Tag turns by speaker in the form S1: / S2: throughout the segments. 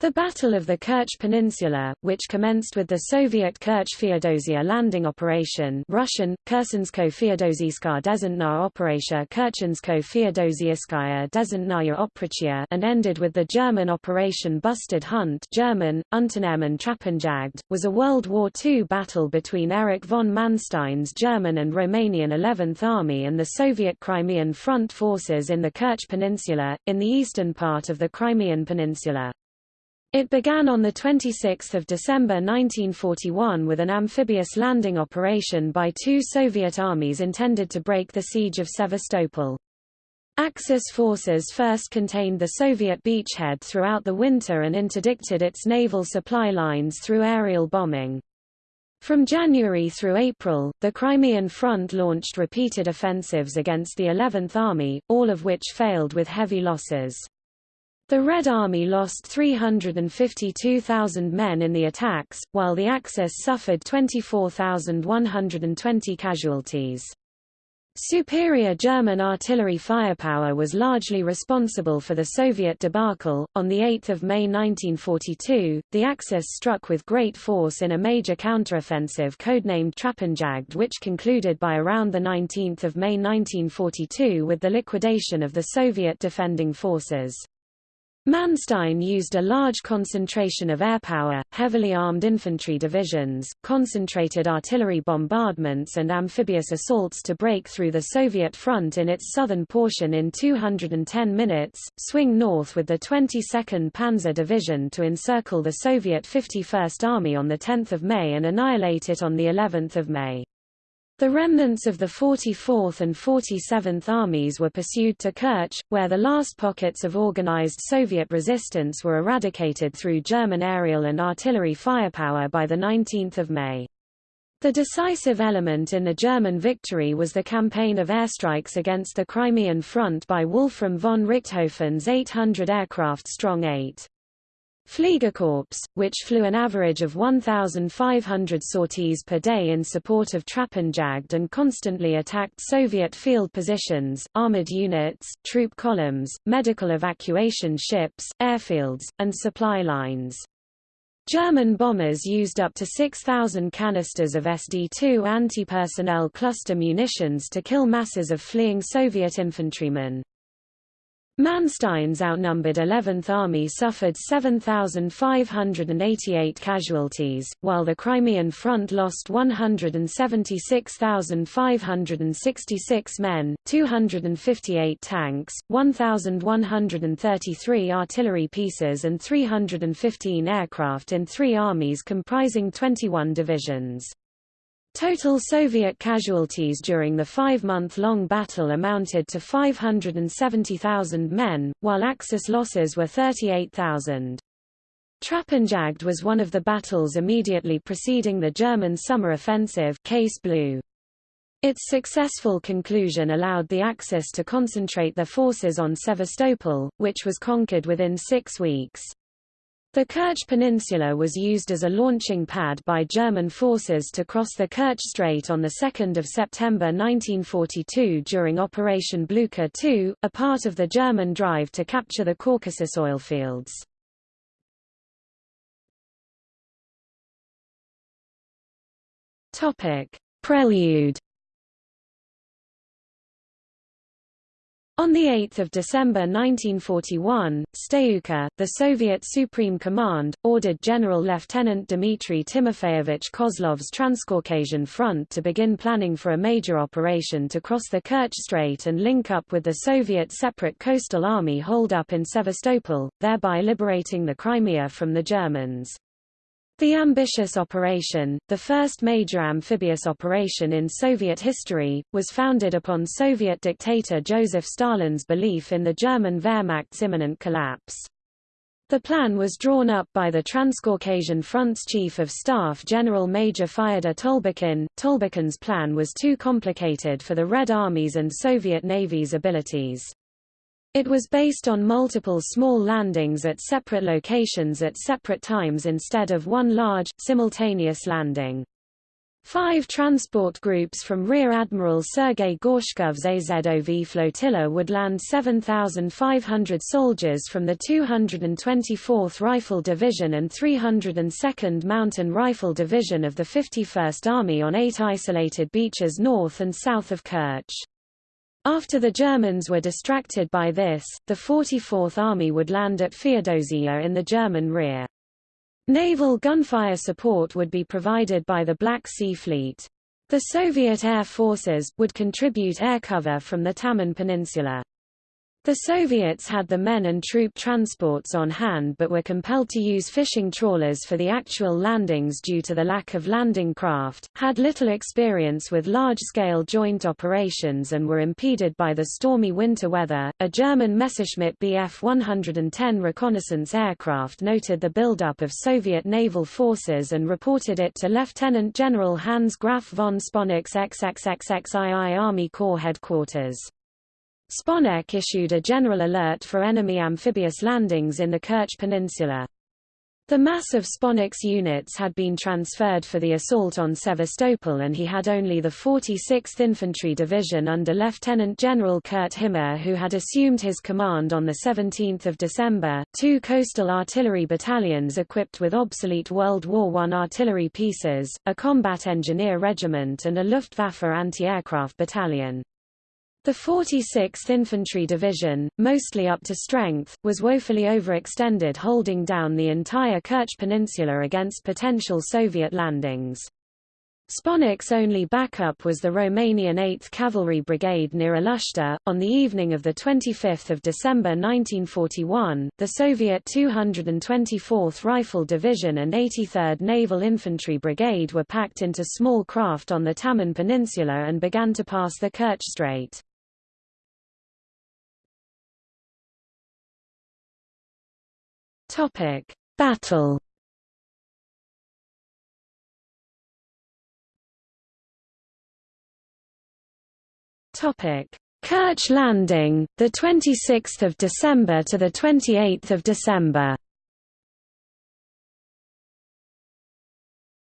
S1: The Battle of the Kerch Peninsula, which commenced with the Soviet Kerch-Feodosia landing operation Russian, Operatia Oprachia and ended with the German Operation Bustard Hunt German, Trappenjagd, was a World War II battle between Erich von Manstein's German and Romanian 11th Army and the Soviet Crimean Front forces in the Kerch Peninsula, in the eastern part of the Crimean Peninsula. It began on 26 December 1941 with an amphibious landing operation by two Soviet armies intended to break the siege of Sevastopol. Axis forces first contained the Soviet beachhead throughout the winter and interdicted its naval supply lines through aerial bombing. From January through April, the Crimean Front launched repeated offensives against the 11th Army, all of which failed with heavy losses. The Red Army lost 352,000 men in the attacks, while the Axis suffered 24,120 casualties. Superior German artillery firepower was largely responsible for the Soviet debacle. On 8 May 1942, the Axis struck with great force in a major counteroffensive codenamed Trappenjagd which concluded by around 19 May 1942 with the liquidation of the Soviet defending forces. Manstein used a large concentration of airpower, heavily armed infantry divisions, concentrated artillery bombardments and amphibious assaults to break through the Soviet front in its southern portion in 210 minutes, swing north with the 22nd Panzer Division to encircle the Soviet 51st Army on 10 May and annihilate it on of May. The remnants of the 44th and 47th Armies were pursued to Kerch, where the last pockets of organized Soviet resistance were eradicated through German aerial and artillery firepower by 19 May. The decisive element in the German victory was the campaign of airstrikes against the Crimean front by Wolfram von Richthofen's 800 aircraft-strong 8. Fliegerkorps, which flew an average of 1,500 sorties per day in support of Trappenjagd and constantly attacked Soviet field positions, armored units, troop columns, medical evacuation ships, airfields, and supply lines. German bombers used up to 6,000 canisters of SD-2 anti-personnel cluster munitions to kill masses of fleeing Soviet infantrymen. Manstein's outnumbered 11th Army suffered 7,588 casualties, while the Crimean Front lost 176,566 men, 258 tanks, 1,133 artillery pieces and 315 aircraft in three armies comprising 21 divisions. Total Soviet casualties during the five-month-long battle amounted to 570,000 men, while Axis losses were 38,000. Trappenjagd was one of the battles immediately preceding the German summer offensive Case Blue. Its successful conclusion allowed the Axis to concentrate their forces on Sevastopol, which was conquered within six weeks. The Kerch Peninsula was used as a launching pad by German forces to cross the Kerch Strait on 2 September 1942 during Operation Blucher II, a part of the German drive to capture the Caucasus oilfields. Prelude On 8 December 1941, Stavka, the Soviet Supreme Command, ordered General Lieutenant Dmitry Timofeyevich Kozlov's Transcaucasian Front to begin planning for a major operation to cross the Kerch Strait and link up with the Soviet separate coastal army holed up in Sevastopol, thereby liberating the Crimea from the Germans. The ambitious operation, the first major amphibious operation in Soviet history, was founded upon Soviet dictator Joseph Stalin's belief in the German Wehrmacht's imminent collapse. The plan was drawn up by the Transcaucasian Front's Chief of Staff General Major Fyodor Tolbukhin. Tolbukhin's plan was too complicated for the Red Army's and Soviet Navy's abilities. It was based on multiple small landings at separate locations at separate times instead of one large, simultaneous landing. Five transport groups from Rear Admiral Sergei Gorshkov's Azov flotilla would land 7,500 soldiers from the 224th Rifle Division and 302nd Mountain Rifle Division of the 51st Army on eight isolated beaches north and south of Kerch. After the Germans were distracted by this, the 44th Army would land at Feodosia in the German rear. Naval gunfire support would be provided by the Black Sea Fleet. The Soviet Air Forces, would contribute air cover from the Taman Peninsula. The Soviets had the men and troop transports on hand but were compelled to use fishing trawlers for the actual landings due to the lack of landing craft, had little experience with large-scale joint operations and were impeded by the stormy winter weather. A German Messerschmitt Bf 110 reconnaissance aircraft noted the buildup of Soviet naval forces and reported it to Lieutenant General Hans Graf von Sponeck's XXXXII Army Corps headquarters. Sponeck issued a general alert for enemy amphibious landings in the Kerch Peninsula. The mass of Sponeck's units had been transferred for the assault on Sevastopol and he had only the 46th Infantry Division under Lieutenant General Kurt Himer who had assumed his command on 17 December, two coastal artillery battalions equipped with obsolete World War I artillery pieces, a combat engineer regiment and a Luftwaffe anti-aircraft battalion. The 46th Infantry Division, mostly up to strength, was woefully overextended holding down the entire Kerch Peninsula against potential Soviet landings. Sponeck's only backup was the Romanian 8th Cavalry Brigade near Alushta. On the evening of 25 December 1941, the Soviet 224th Rifle Division and 83rd Naval Infantry Brigade were packed into small craft on the Taman Peninsula and began to pass the Kerch Strait. Topic: Battle. Topic: Kerch Landing, the 26th of December to the 28th of December.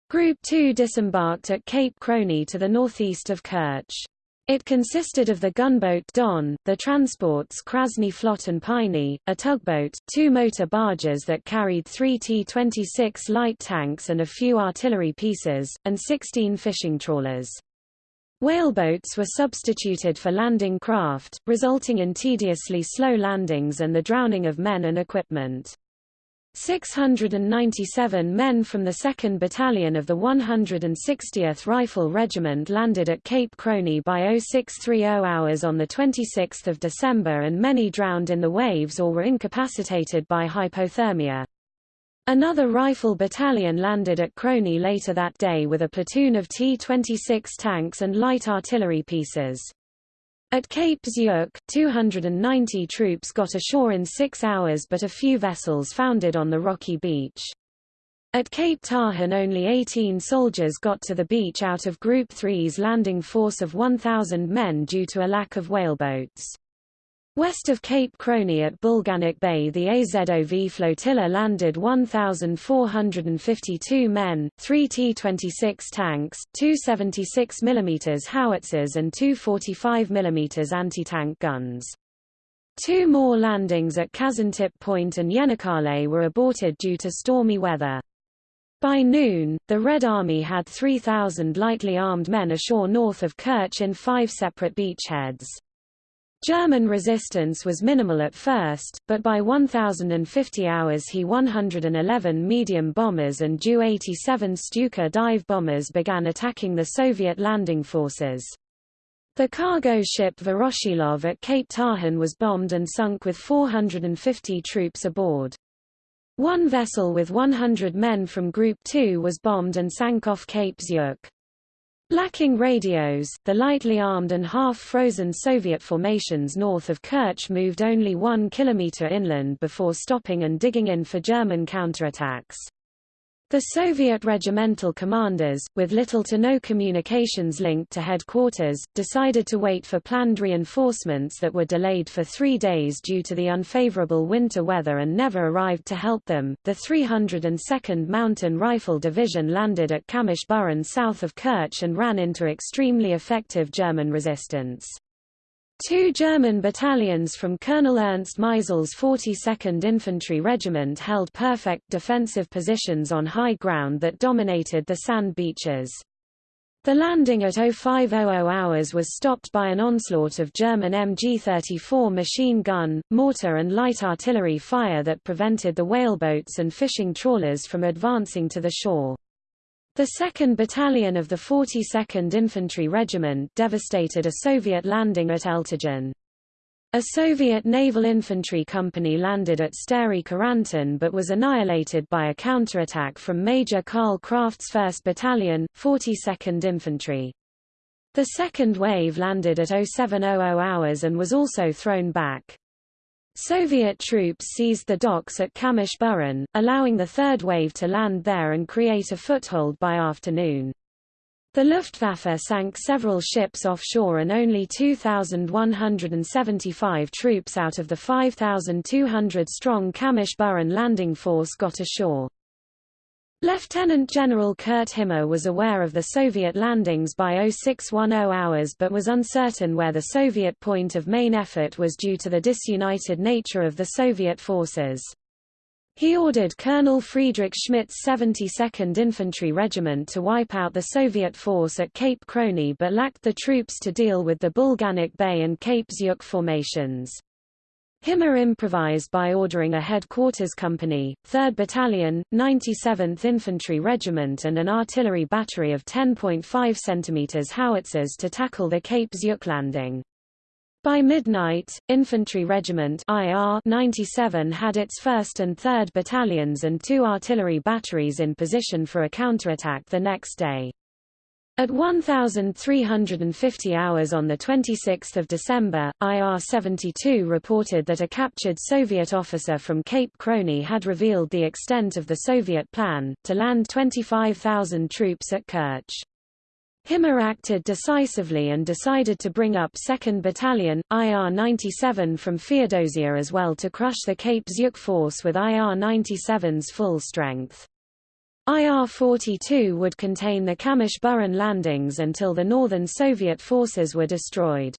S1: Group 2 disembarked at Cape Khroni to the northeast of Kerch. It consisted of the gunboat Don, the transports Krasny Flot and Piney, a tugboat, two motor barges that carried three T-26 light tanks and a few artillery pieces, and 16 fishing trawlers. Whaleboats were substituted for landing craft, resulting in tediously slow landings and the drowning of men and equipment. 697 men from the 2nd Battalion of the 160th Rifle Regiment landed at Cape Khroni by 0630 hours on 26 December and many drowned in the waves or were incapacitated by hypothermia. Another rifle battalion landed at Khroni later that day with a platoon of T-26 tanks and light artillery pieces. At Cape Zyuk, 290 troops got ashore in six hours but a few vessels foundered on the rocky beach. At Cape Tarkhan only 18 soldiers got to the beach out of Group 3's landing force of 1,000 men due to a lack of whaleboats. West of Cape Khroni at Bulganak Bay the AZOV flotilla landed 1,452 men, three T-26 tanks, two 76 mm howitzers and two 45 mm anti-tank guns. Two more landings at Kazantip Point and Yenikale were aborted due to stormy weather. By noon, the Red Army had 3,000 lightly armed men ashore north of Kerch in five separate beachheads. German resistance was minimal at first, but by 1050 hours He-111 medium bombers and Ju-87 Stuka dive bombers began attacking the Soviet landing forces. The cargo ship Voroshilov at Cape Tarkhan was bombed and sunk with 450 troops aboard. One vessel with 100 men from Group 2 was bombed and sank off Cape Zyuk. Lacking radios, the lightly armed and half-frozen Soviet formations north of Kerch moved only one kilometer inland before stopping and digging in for German counterattacks. The Soviet regimental commanders, with little to no communications linked to headquarters, decided to wait for planned reinforcements that were delayed for three days due to the unfavorable winter weather and never arrived to help them. The 302nd Mountain Rifle Division landed at Kamysh Burun south of Kerch and ran into extremely effective German resistance. Two German battalions from Colonel Ernst Maisel's 42nd Infantry Regiment held perfect defensive positions on high ground that dominated the sand beaches. The landing at 0500 hours was stopped by an onslaught of German MG-34 machine gun, mortar and light artillery fire that prevented the whaleboats and fishing trawlers from advancing to the shore. The 2nd Battalion of the 42nd Infantry Regiment devastated a Soviet landing at Eltigen. A Soviet naval infantry company landed at Stary Karantin but was annihilated by a counterattack from Major Karl Kraft's 1st Battalion, 42nd Infantry. The second wave landed at 0700 hours and was also thrown back. Soviet troops seized the docks at Kamysh Burun, allowing the third wave to land there and create a foothold by afternoon. The Luftwaffe sank several ships offshore and only 2,175 troops out of the 5,200-strong Kamysh Burun landing force got ashore. Lieutenant General Kurt Himer was aware of the Soviet landings by 0610 hours but was uncertain where the Soviet point of main effort was due to the disunited nature of the Soviet forces. He ordered Colonel Friedrich Schmidt's 72nd Infantry Regiment to wipe out the Soviet force at Cape Khroni but lacked the troops to deal with the Bulganak Bay and Cape Zyuk formations. Himer improvised by ordering a headquarters company, 3rd Battalion, 97th Infantry Regiment and an artillery battery of 10.5 cm howitzers to tackle the Cape Zyuk landing. By midnight, Infantry Regiment IR 97 had its 1st and 3rd Battalions and two artillery batteries in position for a counterattack the next day. At 1,350 hours on 26 December, IR-72 reported that a captured Soviet officer from Cape Khroni had revealed the extent of the Soviet plan, to land 25,000 troops at Kerch. Himer acted decisively and decided to bring up 2nd Battalion, IR-97 from Feodosia as well to crush the Cape Zyuk force with IR-97's full strength. IR-42 would contain the Kamysh Burun landings until the northern Soviet forces were destroyed.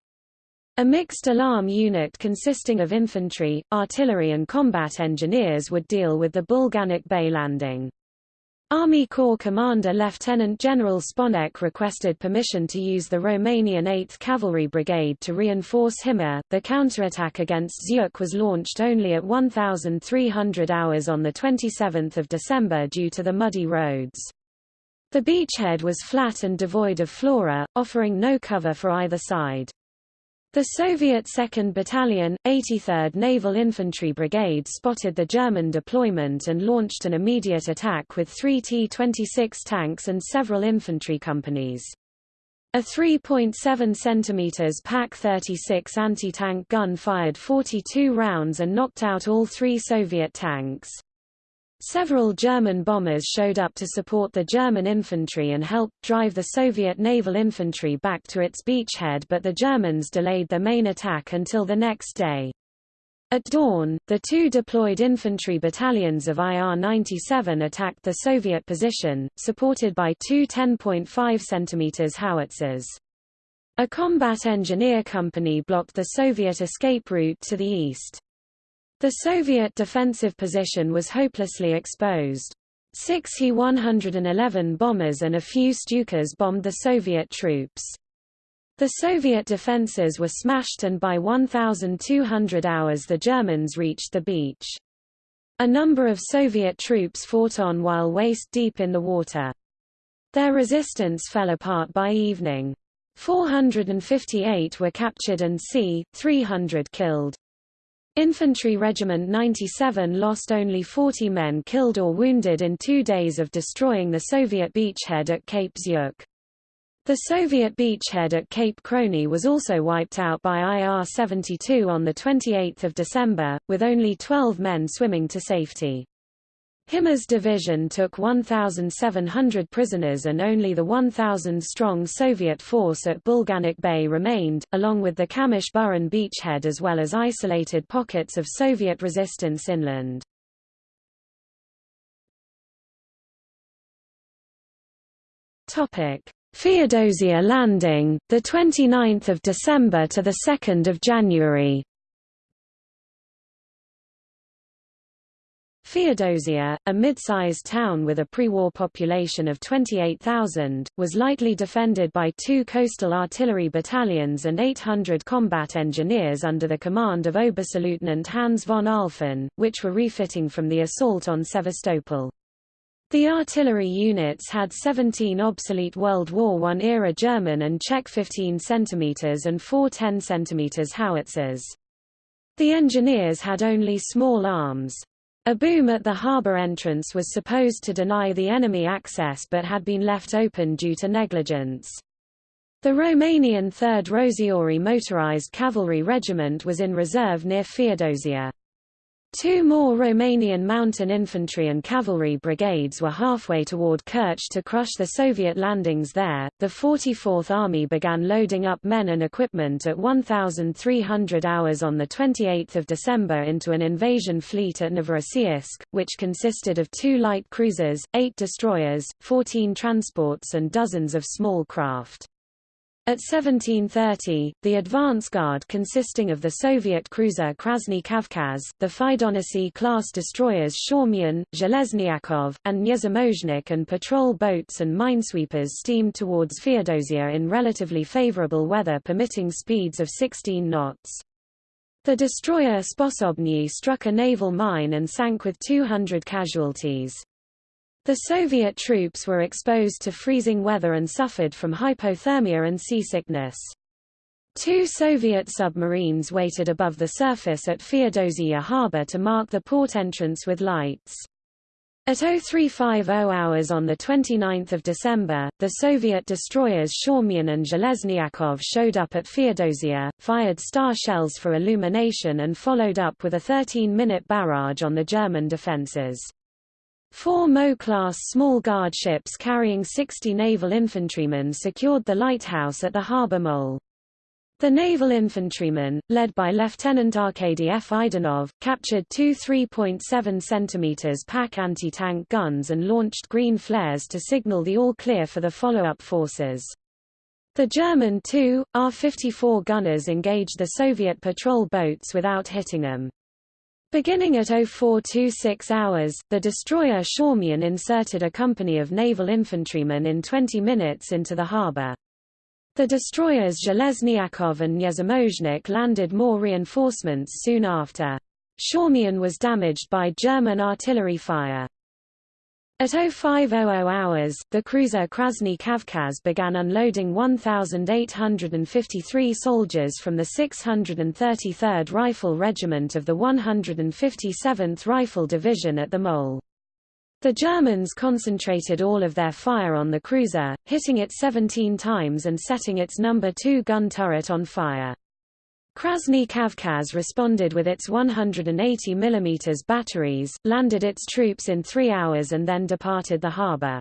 S1: A mixed alarm unit consisting of infantry, artillery and combat engineers would deal with the Bulganak Bay landing. Army Corps Commander Lieutenant General Sponek requested permission to use the Romanian 8th Cavalry Brigade to reinforce Himer. The counterattack against Zyuk was launched only at 1,300 hours on 27 December due to the muddy roads. The beachhead was flat and devoid of flora, offering no cover for either side. The Soviet 2nd Battalion, 83rd Naval Infantry Brigade spotted the German deployment and launched an immediate attack with three T-26 tanks and several infantry companies. A 3.7 cm PaK-36 anti-tank gun fired 42 rounds and knocked out all three Soviet tanks. Several German bombers showed up to support the German infantry and helped drive the Soviet naval infantry back to its beachhead but the Germans delayed their main attack until the next day. At dawn, the two deployed infantry battalions of IR-97 attacked the Soviet position, supported by two 10.5 cm howitzers. A combat engineer company blocked the Soviet escape route to the east. The Soviet defensive position was hopelessly exposed. Six He-111 bombers and a few Stukas bombed the Soviet troops. The Soviet defenses were smashed and by 1,200 hours the Germans reached the beach. A number of Soviet troops fought on while waist-deep in the water. Their resistance fell apart by evening. 458 were captured and c. 300 killed. Infantry Regiment 97 lost only 40 men killed or wounded in two days of destroying the Soviet beachhead at Cape Zyuk. The Soviet beachhead at Cape Khroni was also wiped out by IR-72 on 28 December, with only 12 men swimming to safety. Himer's division took 1,700 prisoners and only the 1,000-strong Soviet force at Bulganak Bay remained, along with the Kamysh-Burun beachhead as well as isolated pockets of Soviet resistance inland. Feodosia landing, 29 December to 2 January Feodosia, a mid-sized town with a pre-war population of 28,000, was lightly defended by two coastal artillery battalions and 800 combat engineers under the command of Oberstleutnant Hans von Ahlfen, which were refitting from the assault on Sevastopol. The artillery units had 17 obsolete World War I-era German and Czech 15 cm and 4 10 cm howitzers. The engineers had only small arms. A boom at the harbour entrance was supposed to deny the enemy access but had been left open due to negligence. The Romanian 3rd Rosiori motorized cavalry regiment was in reserve near Feodosia. Two more Romanian mountain infantry and cavalry brigades were halfway toward Kerch to crush the Soviet landings there. The 44th Army began loading up men and equipment at 1,300 hours on 28 December into an invasion fleet at Novorossiysk, which consisted of two light cruisers, eight destroyers, 14 transports and dozens of small craft. At 1730, the advance guard consisting of the Soviet cruiser Krasny Kavkaz, the Fidonisy-class destroyers Shaumyan, Zheleznyakov, and Nezamozhnik and patrol boats and minesweepers steamed towards Feodosia in relatively favorable weather permitting speeds of 16 knots. The destroyer Sposobny struck a naval mine and sank with 200 casualties. The Soviet troops were exposed to freezing weather and suffered from hypothermia and seasickness. Two Soviet submarines waited above the surface at Feodosia harbor to mark the port entrance with lights. At 0350 hours on 29 December, the Soviet destroyers Shaumyan and Zheleznyakov showed up at Feodosia, fired star shells for illumination and followed up with a 13-minute barrage on the German defenses. Four Mo-class small guard ships carrying 60 naval infantrymen secured the lighthouse at the harbor mole. The naval infantrymen, led by Lieutenant Arkady Fidonov, captured two 3.7 cm PaK anti-tank guns and launched green flares to signal the all-clear for the follow-up forces. The German two, R-54 gunners engaged the Soviet patrol boats without hitting them. Beginning at 0426 hours, the destroyer Shaumyan inserted a company of naval infantrymen in 20 minutes into the harbor. The destroyers Zheleznyakov and Nezamozhnik landed more reinforcements soon after. Shaumyan was damaged by German artillery fire. At 0500 hours, the cruiser Krasny Kavkaz began unloading 1,853 soldiers from the 633rd Rifle Regiment of the 157th Rifle Division at the Mole. The Germans concentrated all of their fire on the cruiser, hitting it 17 times and setting its number 2 gun turret on fire. Krasny Kavkaz responded with its 180 mm batteries, landed its troops in three hours and then departed the harbor.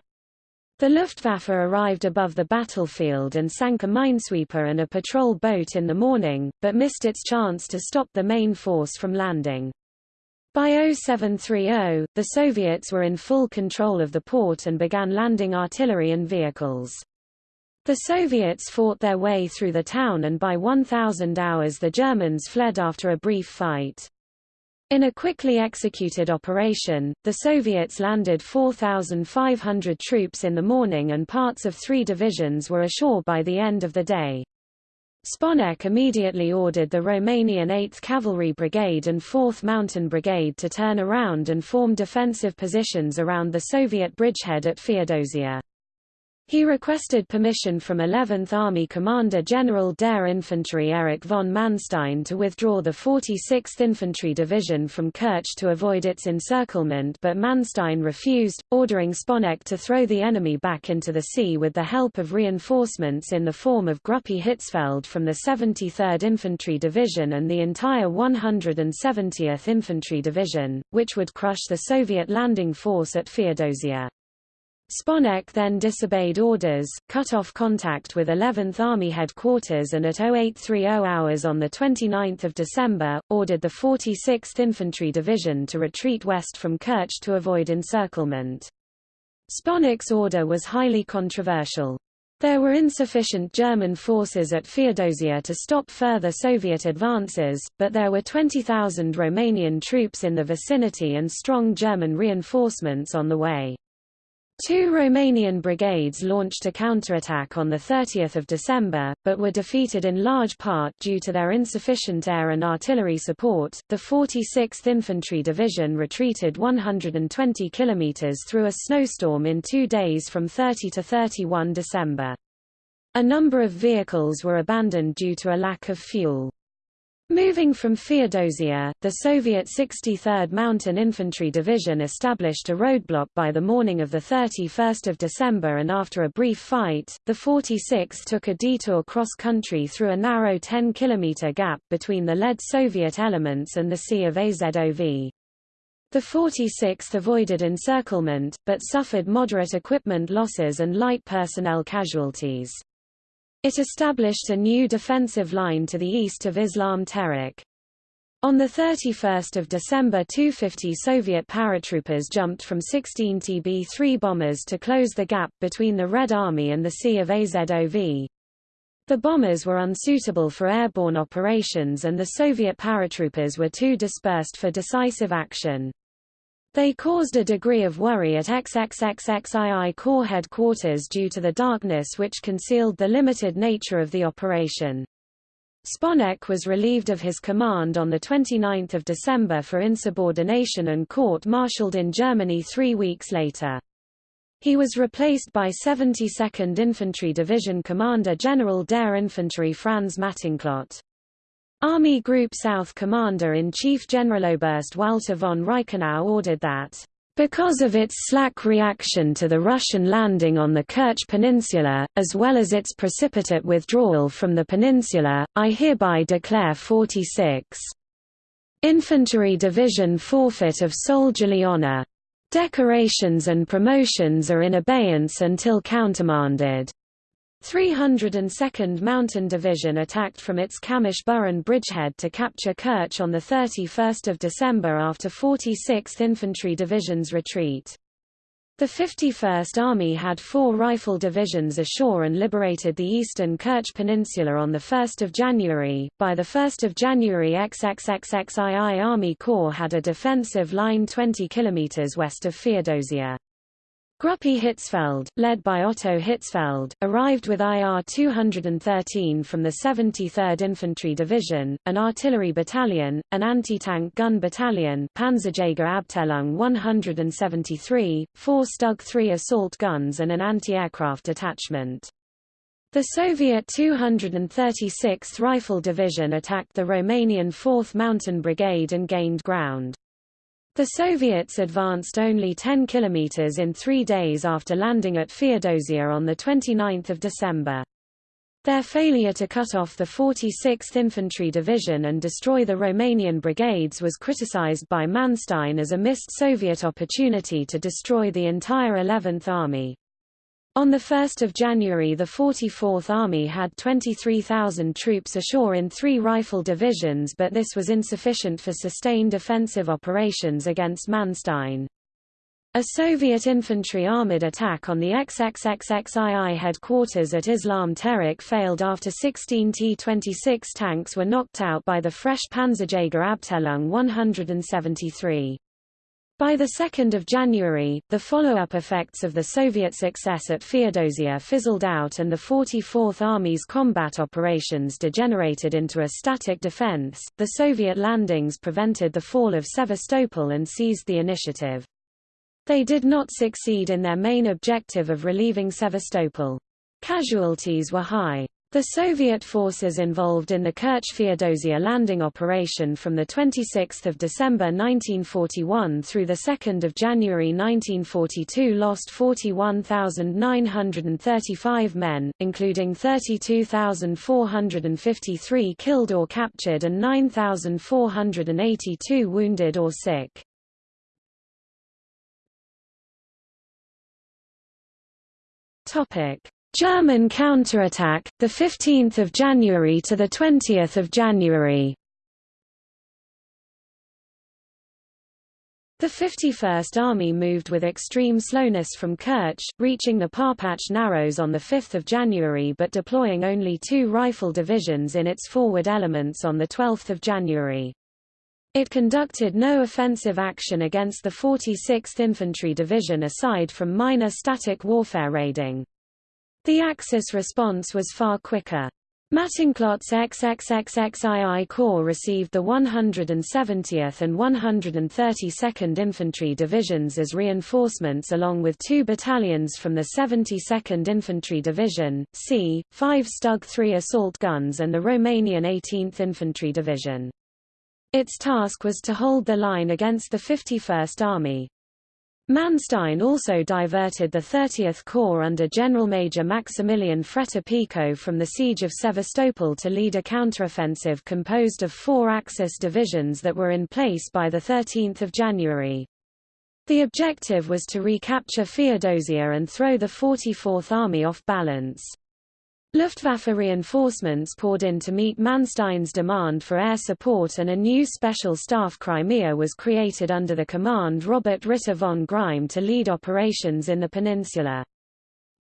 S1: The Luftwaffe arrived above the battlefield and sank a minesweeper and a patrol boat in the morning, but missed its chance to stop the main force from landing. By 0730, the Soviets were in full control of the port and began landing artillery and vehicles. The Soviets fought their way through the town and by 1000 hours the Germans fled after a brief fight. In a quickly executed operation, the Soviets landed 4,500 troops in the morning and parts of three divisions were ashore by the end of the day. Sponek immediately ordered the Romanian 8th Cavalry Brigade and 4th Mountain Brigade to turn around and form defensive positions around the Soviet bridgehead at Feodosia. He requested permission from 11th Army Commander General der Infantry Erich von Manstein to withdraw the 46th Infantry Division from Kerch to avoid its encirclement but Manstein refused, ordering Sponeck to throw the enemy back into the sea with the help of reinforcements in the form of Gruppe Hitzfeld from the 73rd Infantry Division and the entire 170th Infantry Division, which would crush the Soviet landing force at Feodosia. Sponeck then disobeyed orders, cut off contact with 11th Army headquarters and at 0830 hours on 29 December, ordered the 46th Infantry Division to retreat west from Kerch to avoid encirclement. Sponeck's order was highly controversial. There were insufficient German forces at Feodosia to stop further Soviet advances, but there were 20,000 Romanian troops in the vicinity and strong German reinforcements on the way. Two Romanian brigades launched a counterattack on 30 December, but were defeated in large part due to their insufficient air and artillery support. The 46th Infantry Division retreated 120 km through a snowstorm in two days from 30 to 31 December. A number of vehicles were abandoned due to a lack of fuel. Moving from Feodosia, the Soviet 63rd Mountain Infantry Division established a roadblock by the morning of 31 December and after a brief fight, the 46th took a detour cross-country through a narrow 10-kilometer gap between the lead Soviet elements and the Sea of Azov. The 46th avoided encirclement, but suffered moderate equipment losses and light personnel casualties. It established a new defensive line to the east of Islam Terek. On 31 December 250 Soviet paratroopers jumped from 16 TB-3 bombers to close the gap between the Red Army and the Sea of Azov. The bombers were unsuitable for airborne operations and the Soviet paratroopers were too dispersed for decisive action. They caused a degree of worry at XXXXII Corps headquarters due to the darkness which concealed the limited nature of the operation. Sponeck was relieved of his command on 29 December for insubordination and court-martialed in Germany three weeks later. He was replaced by 72nd Infantry Division Commander General der Infanterie Franz Mattenklott. Army Group South Commander-in-Chief Generaloberst Walter von Reichenau ordered that, "...because of its slack reaction to the Russian landing on the Kerch Peninsula, as well as its precipitate withdrawal from the peninsula, I hereby declare 46. Infantry Division forfeit of soldierly honor. Decorations and promotions are in abeyance until countermanded." 302nd Mountain Division attacked from its Kamysh-Burun bridgehead to capture Kerch on 31 December after 46th Infantry Division's retreat. The 51st Army had four rifle divisions ashore and liberated the eastern Kerch Peninsula on 1 January. By 1 January XXXXII Army Corps had a defensive line 20 km west of Feodosia. Gruppe Hitzfeld, led by Otto Hitzfeld, arrived with IR-213 from the 73rd Infantry Division, an artillery battalion, an anti-tank gun battalion Panzerjäger Abteilung 173, four Stug 3 assault guns and an anti-aircraft detachment. The Soviet 236th Rifle Division attacked the Romanian 4th Mountain Brigade and gained ground. The Soviets advanced only 10 kilometers in three days after landing at Feodosia on 29 December. Their failure to cut off the 46th Infantry Division and destroy the Romanian brigades was criticized by Manstein as a missed Soviet opportunity to destroy the entire 11th Army. On 1 January the 44th Army had 23,000 troops ashore in three rifle divisions but this was insufficient for sustained offensive operations against Manstein. A Soviet infantry armored attack on the XXXXII headquarters at Islam Terek failed after 16 T-26 tanks were knocked out by the fresh Panzerjäger Abteilung 173. By 2 January, the follow-up effects of the Soviet success at Feodosia fizzled out and the 44th Army's combat operations degenerated into a static defense. The Soviet landings prevented the fall of Sevastopol and seized the initiative. They did not succeed in their main objective of relieving Sevastopol. Casualties were high. The Soviet forces involved in the Kerch-Feodosia landing operation from 26 December 1941 through 2 January 1942 lost 41,935 men, including 32,453 killed or captured and 9,482 wounded or sick. Topic. German counterattack, 15 January to 20 January The 51st Army moved with extreme slowness from Kerch, reaching the Parpach Narrows on 5 January but deploying only two rifle divisions in its forward elements on 12 January. It conducted no offensive action against the 46th Infantry Division aside from minor static warfare raiding. The Axis response was far quicker. Mattenklott's XXXXII Corps received the 170th and 132nd Infantry Divisions as reinforcements along with two battalions from the 72nd Infantry Division, c. 5 Stug 3 assault guns and the Romanian 18th Infantry Division. Its task was to hold the line against the 51st Army. Manstein also diverted the 30th Corps under General Major Maximilian Fretter-Pico from the siege of Sevastopol to lead a counteroffensive composed of four Axis divisions that were in place by 13 January. The objective was to recapture Feodosia and throw the 44th Army off balance. Luftwaffe reinforcements poured in to meet Manstein's demand for air support and a new special staff Crimea was created under the command Robert Ritter von Greim to lead operations in the peninsula.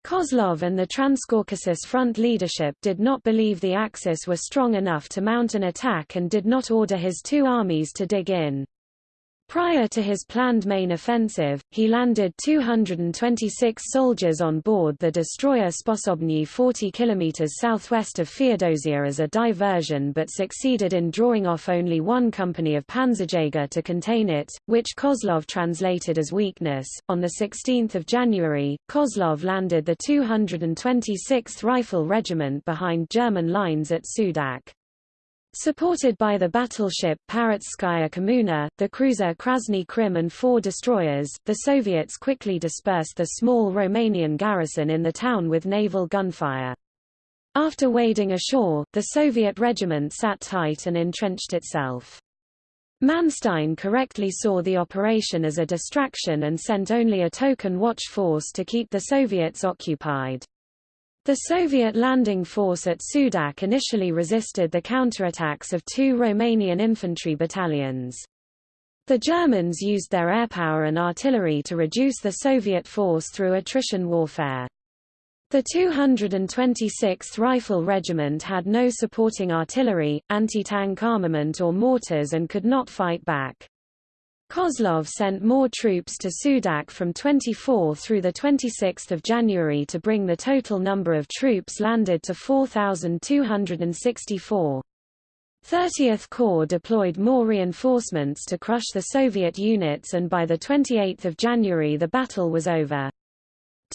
S1: Kozlov and the Transcaucasus Front leadership did not believe the Axis were strong enough to mount an attack and did not order his two armies to dig in. Prior to his planned main offensive, he landed 226 soldiers on board the destroyer Sposobny 40 km southwest of Feodosia as a diversion but succeeded in drawing off only one company of Panzerjäger to contain it, which Kozlov translated as weakness. On 16 January, Kozlov landed the 226th Rifle Regiment behind German lines at Sudak. Supported by the battleship Parizhskaya Kommuna, the cruiser Krasny Krym and four destroyers, the Soviets quickly dispersed the small Romanian garrison in the town with naval gunfire. After wading ashore, the Soviet regiment sat tight and entrenched itself. Manstein correctly saw the operation as a distraction and sent only a token watch force to keep the Soviets occupied. The Soviet landing force at Sudak initially resisted the counterattacks of two Romanian infantry battalions. The Germans used their airpower and artillery to reduce the Soviet force through attrition warfare. The 226th Rifle Regiment had no supporting artillery, anti-tank armament or mortars and could not fight back. Kozlov sent more troops to Sudak from 24 through 26 January to bring the total number of troops landed to 4,264. 30th Corps deployed more reinforcements to crush the Soviet units and by 28 January the battle was over.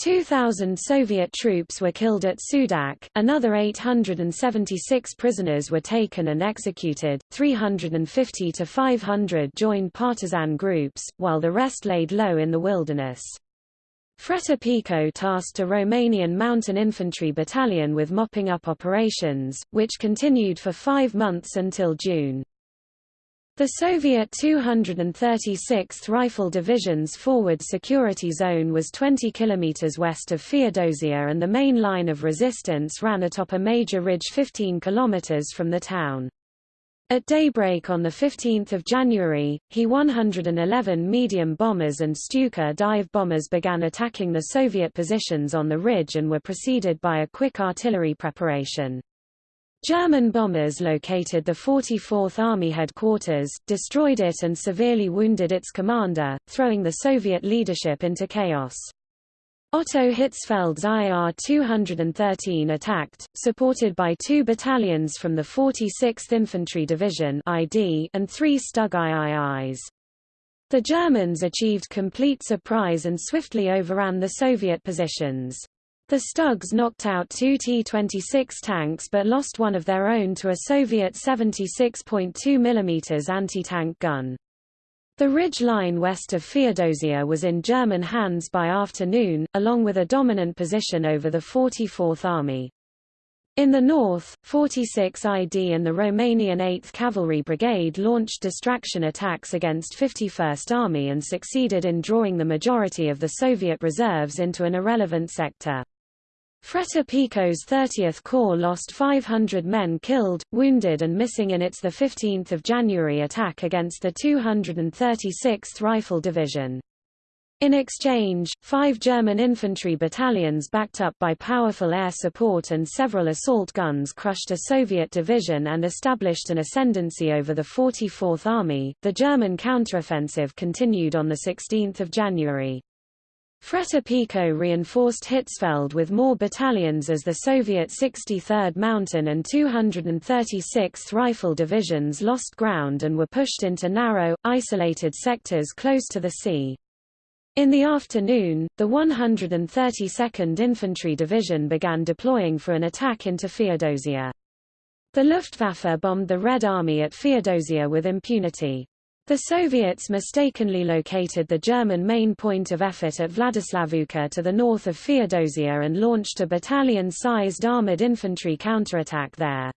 S1: 2,000 Soviet troops were killed at Sudak, another 876 prisoners were taken and executed, 350 to 500 joined partisan groups, while the rest laid low in the wilderness. Fretter Pico tasked a Romanian mountain infantry battalion with mopping up operations, which continued for five months until June. The Soviet 236th Rifle Division's forward security zone was 20 km west of Feodosia and the main line of resistance ran atop a major ridge 15 km from the town. At daybreak on 15 January, He-111 medium bombers and Stuka dive bombers began attacking the Soviet positions on the ridge and were preceded by a quick artillery preparation. German bombers located the 44th Army headquarters, destroyed it and severely wounded its commander, throwing the Soviet leadership into chaos. Otto Hitzfeld's IR-213 attacked, supported by two battalions from the 46th Infantry Division and three Stug IIIs. The Germans achieved complete surprise and swiftly overran the Soviet positions. The Stugs knocked out two T-26 tanks but lost one of their own to a Soviet 76.2 mm anti-tank gun. The ridge line west of Feodosia was in German hands by afternoon, along with a dominant position over the 44th Army. In the north, 46 ID and the Romanian 8th Cavalry Brigade launched distraction attacks against 51st Army and succeeded in drawing the majority of the Soviet reserves into an irrelevant sector. Fretter Pico's 30th Corps lost 500 men killed, wounded and missing in its 15 January attack against the 236th Rifle Division. In exchange, five German infantry battalions backed up by powerful air support and several assault guns crushed a Soviet division and established an ascendancy over the 44th Army. The German counteroffensive continued on 16 January. Fretter Pico reinforced Hitzfeld with more battalions as the Soviet 63rd Mountain and 236th Rifle Divisions lost ground and were pushed into narrow, isolated sectors close to the sea. In the afternoon, the 132nd Infantry Division began deploying for an attack into Feodosia. The Luftwaffe bombed the Red Army at Feodosia with impunity. The Soviets mistakenly located the German main point of effort at Vladislavovka to the north of Feodosia and launched a battalion-sized armoured infantry counterattack there.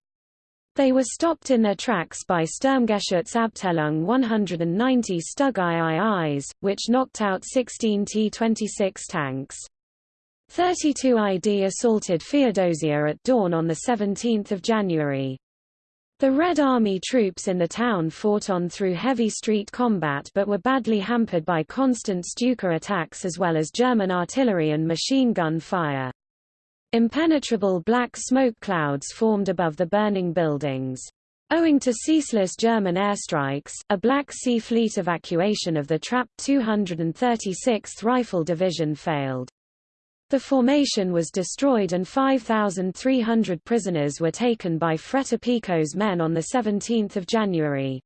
S1: They were stopped in their tracks by Sturmgeschützabteilung 190 Stug IIIs, which knocked out 16 T-26 tanks. 32 ID assaulted Feodosia at dawn on 17 January. The Red Army troops in the town fought on through heavy street combat but were badly hampered by constant Stuka attacks as well as German artillery and machine gun fire. Impenetrable black smoke clouds formed above the burning buildings. Owing to ceaseless German airstrikes, a Black Sea Fleet evacuation of the trapped 236th Rifle Division failed. The formation was destroyed and 5,300 prisoners were taken by Pico's men on 17 January.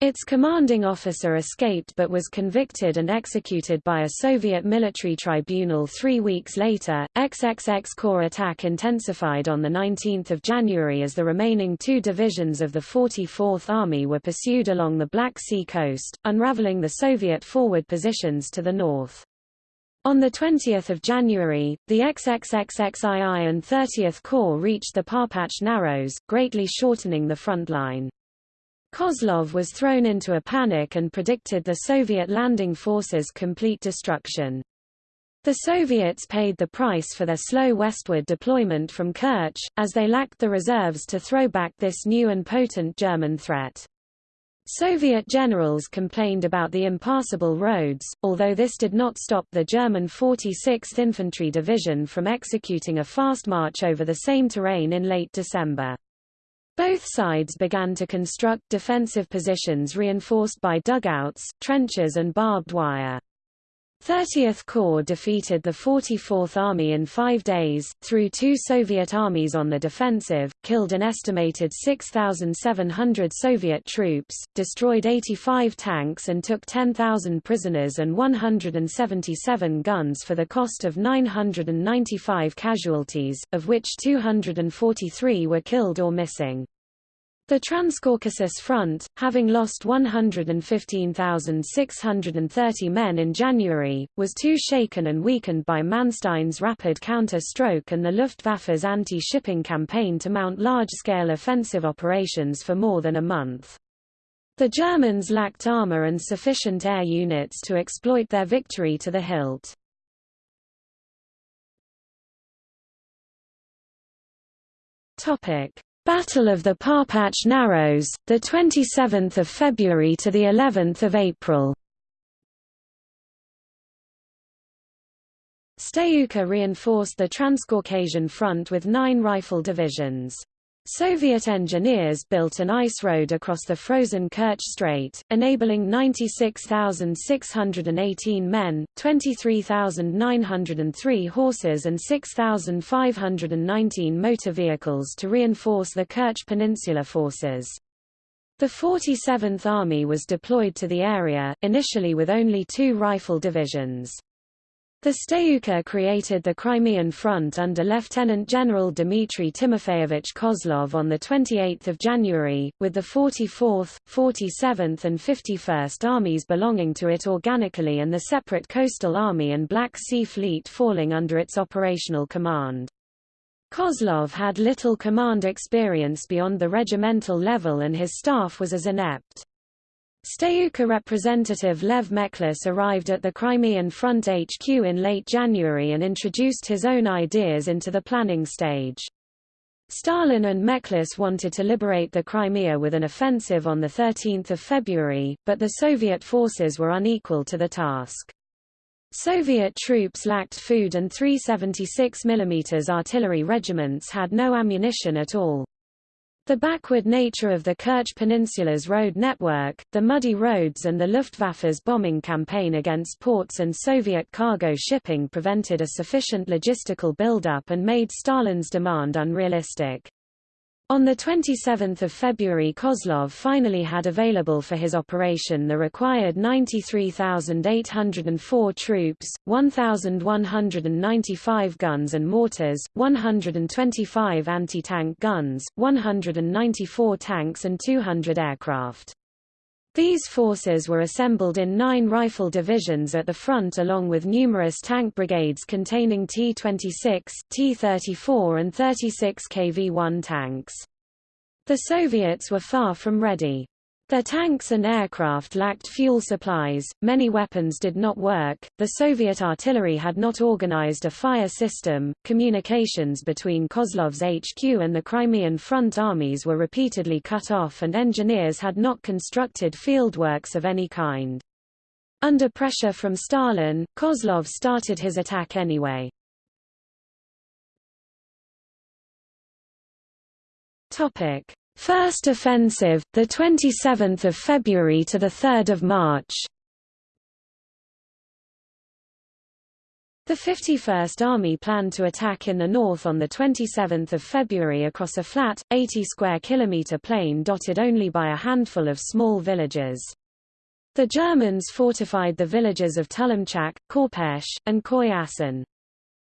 S1: Its commanding officer escaped but was convicted and executed by a Soviet military tribunal three weeks later. XXX Corps attack intensified on 19 January as the remaining two divisions of the 44th Army were pursued along the Black Sea coast, unraveling the Soviet forward positions to the north. On 20 January, the XXXXII and 30th Corps reached the Parpach Narrows, greatly shortening the front line. Kozlov was thrown into a panic and predicted the Soviet landing forces' complete destruction. The Soviets paid the price for their slow westward deployment from Kerch, as they lacked the reserves to throw back this new and potent German threat. Soviet generals complained about the impassable roads, although this did not stop the German 46th Infantry Division from executing a fast march over the same terrain in late December. Both sides began to construct defensive positions reinforced by dugouts, trenches and barbed wire. 30th Corps defeated the 44th Army in five days, threw two Soviet armies on the defensive, killed an estimated 6,700 Soviet troops, destroyed 85 tanks and took 10,000 prisoners and 177 guns for the cost of 995 casualties, of which 243 were killed or missing. The Transcaucasus Front, having lost 115,630 men in January, was too shaken and weakened by Manstein's rapid counter-stroke and the Luftwaffe's anti-shipping campaign to mount large-scale offensive operations for more than a month. The Germans lacked armor and sufficient air units to exploit their victory to the hilt. Topic: Battle of the Parpach Narrows, the 27th of February to the 11th of April. Stavka reinforced the Transcaucasian front with nine rifle divisions. Soviet engineers built an ice road across the frozen Kerch Strait, enabling 96,618 men, 23,903 horses and 6,519 motor vehicles to reinforce the Kerch Peninsula forces. The 47th Army was deployed to the area, initially with only two rifle divisions. The Stavka created the Crimean Front under Lieutenant General Dmitry Timofeyevich Kozlov on 28 January, with the 44th, 47th and 51st Armies belonging to it organically and the separate Coastal Army and Black Sea Fleet falling under its operational command. Kozlov had little command experience beyond the regimental level and his staff was as inept. Stavka representative Lev Mekhlis arrived at the Crimean Front HQ in late January and introduced his own ideas into the planning stage. Stalin and Mekhlis wanted to liberate the Crimea with an offensive on 13 February, but the Soviet forces were unequal to the task. Soviet troops lacked food and 376 mm artillery regiments had no ammunition at all. The backward nature of the Kerch Peninsula's road network, the muddy roads and the Luftwaffe's bombing campaign against ports and Soviet cargo shipping prevented a sufficient logistical buildup and made Stalin's demand unrealistic. On 27 February Kozlov finally had available for his operation the required 93,804 troops, 1,195 guns and mortars, 125 anti-tank guns, 194 tanks and 200 aircraft. These forces were assembled in nine rifle divisions at the front along with numerous tank brigades containing T-26, T-34 and 36 KV-1 tanks. The Soviets were far from ready. Their tanks and aircraft lacked fuel supplies, many weapons did not work, the Soviet artillery had not organized a fire system, communications between Kozlov's HQ and the Crimean Front armies were repeatedly cut off and engineers had not constructed fieldworks of any kind. Under pressure from Stalin, Kozlov started his attack anyway. First offensive, the 27th of February to the 3rd of March. The 51st Army planned to attack in the north on the 27th of February across a flat, 80 square kilometer plain dotted only by a handful of small villages. The Germans fortified the villages of Tulemchak, Korpesh, and Koyasan.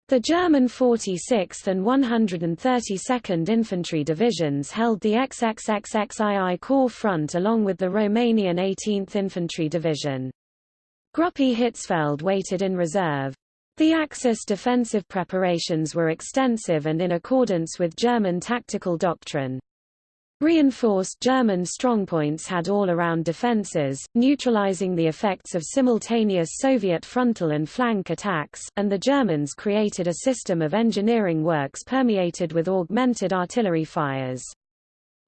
S1: The German 46th and 132nd Infantry Divisions held the XXXXII Corps front along with the Romanian 18th Infantry Division. Gruppe Hitzfeld waited in reserve. The Axis defensive preparations were extensive and in accordance with German tactical doctrine. Reinforced German strongpoints had all-around defences, neutralizing the effects of simultaneous Soviet frontal and flank attacks, and the Germans created a system of engineering works permeated with augmented artillery fires.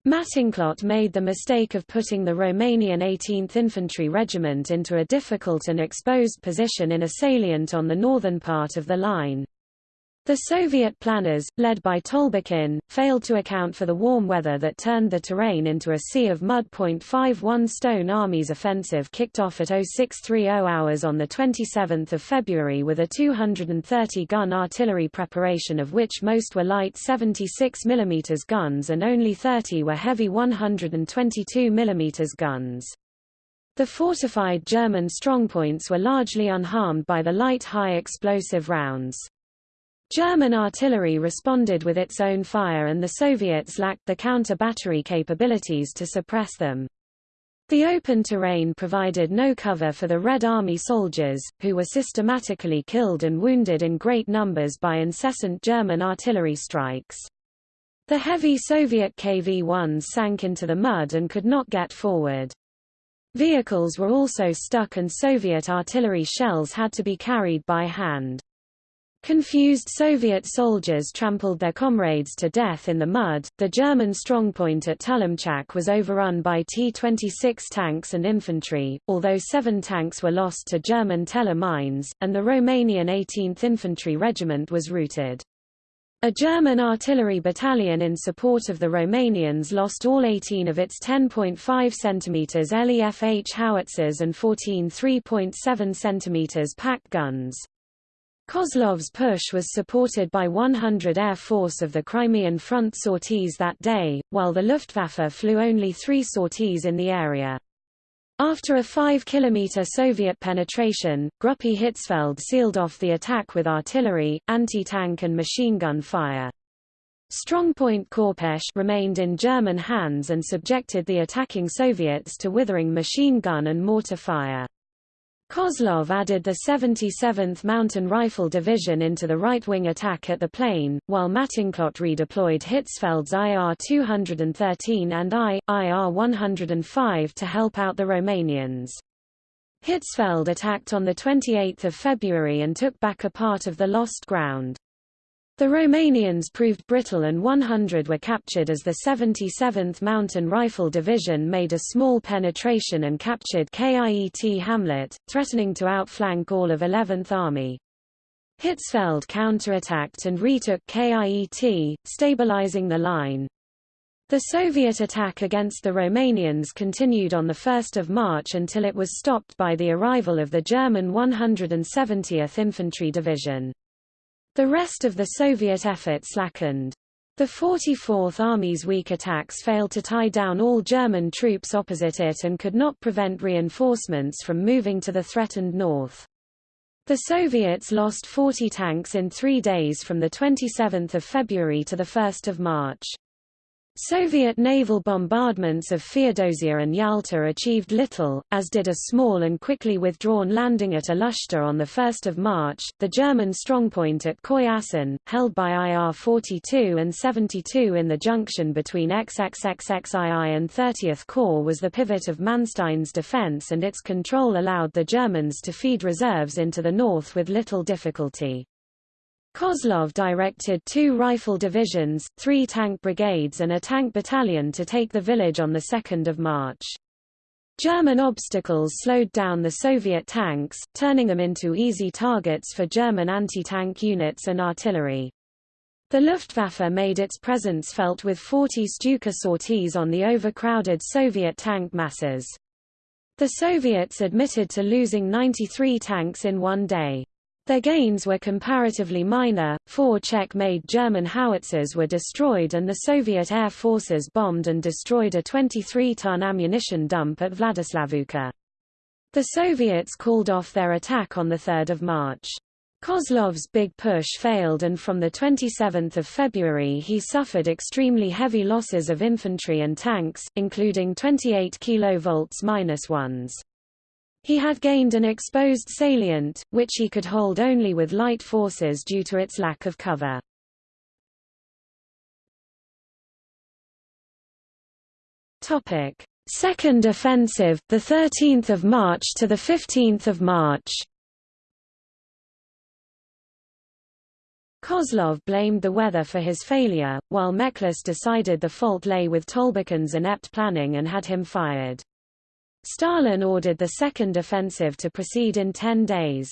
S1: Mattenklott made the mistake of putting the Romanian 18th Infantry Regiment into a difficult and exposed position in a salient on the northern part of the line. The Soviet planners, led by Tolbukhin, failed to account for the warm weather that turned the terrain into a sea of mud. 51 Stone Army's offensive kicked off at 0630 hours on 27 February with a 230-gun artillery preparation of which most were light 76 mm guns and only 30 were heavy 122 mm guns. The fortified German strongpoints were largely unharmed by the light high explosive rounds. German artillery responded with its own fire and the Soviets lacked the counter-battery capabilities to suppress them. The open terrain provided no cover for the Red Army soldiers, who were systematically killed and wounded in great numbers by incessant German artillery strikes. The heavy Soviet KV-1s sank into the mud and could not get forward. Vehicles were also stuck and Soviet artillery shells had to be carried by hand. Confused Soviet soldiers trampled their comrades to death in the mud. The German strongpoint at Tulemchak was overrun by T-26 tanks and infantry, although seven tanks were lost to German Teller mines, and the Romanian 18th Infantry Regiment was routed. A German artillery battalion in support of the Romanians lost all 18 of its 10.5 cm LEFH howitzers and 14 3.7 cm PaK guns. Kozlov's push was supported by 100 Air Force of the Crimean Front sorties that day, while the Luftwaffe flew only three sorties in the area. After a 5-kilometer Soviet penetration, Gruppe Hitzfeld sealed off the attack with artillery, anti-tank and machine gun fire. Strongpoint Korpesh remained in German hands and subjected the attacking Soviets to withering machine gun and mortar fire. Kozlov added the 77th Mountain Rifle Division into the right-wing attack at the plain, while Mattenklott redeployed Hitzfeld's IR-213 and I, IR-105 to help out the Romanians. Hitzfeld attacked on 28 February and took back a part of the lost ground. The Romanians proved brittle and 100 were captured as the 77th Mountain Rifle Division made a small penetration and captured Kiet Hamlet, threatening to outflank all of 11th Army. Hitzfeld counterattacked and retook Kiet, stabilizing the line. The Soviet attack against the Romanians continued on 1 March until it was stopped by the arrival of the German 170th Infantry Division. The rest of the Soviet effort slackened. The 44th Army's weak attacks failed to tie down all German troops opposite it and could not prevent reinforcements from moving to the threatened north. The Soviets lost 40 tanks in three days from 27 February to 1 March. Soviet naval bombardments of Feodosia and Yalta achieved little, as did a small and quickly withdrawn landing at Alushta on 1 March. The German strongpoint at Koyasan, held by IR-42 and 72 in the junction between XXXXII and 30th Corps was the pivot of Manstein's defense and its control allowed the Germans to feed reserves into the north with little difficulty. Kozlov directed two rifle divisions, three tank brigades and a tank battalion to take the village on 2 March. German obstacles slowed down the Soviet tanks, turning them into easy targets for German anti-tank units and artillery. The Luftwaffe made its presence felt with 40 Stuka sorties on the overcrowded Soviet tank masses. The Soviets admitted to losing 93 tanks in one day. Their gains were comparatively minor, four Czech-made German howitzers were destroyed and the Soviet air forces bombed and destroyed a 23-ton ammunition dump at Vladislavovka. The Soviets called off their attack on 3 March. Kozlov's big push failed and from 27 February he suffered extremely heavy losses of infantry and tanks, including 28 kV-1s. He had gained an exposed salient, which he could hold only with light forces due to its lack of cover. Topic: Second offensive, the 13th of March to the 15th of March. Kozlov blamed the weather for his failure, while Mekhlis decided the fault lay with Tolbukhin's inept planning and had him fired. Stalin ordered the second offensive to proceed in 10 days.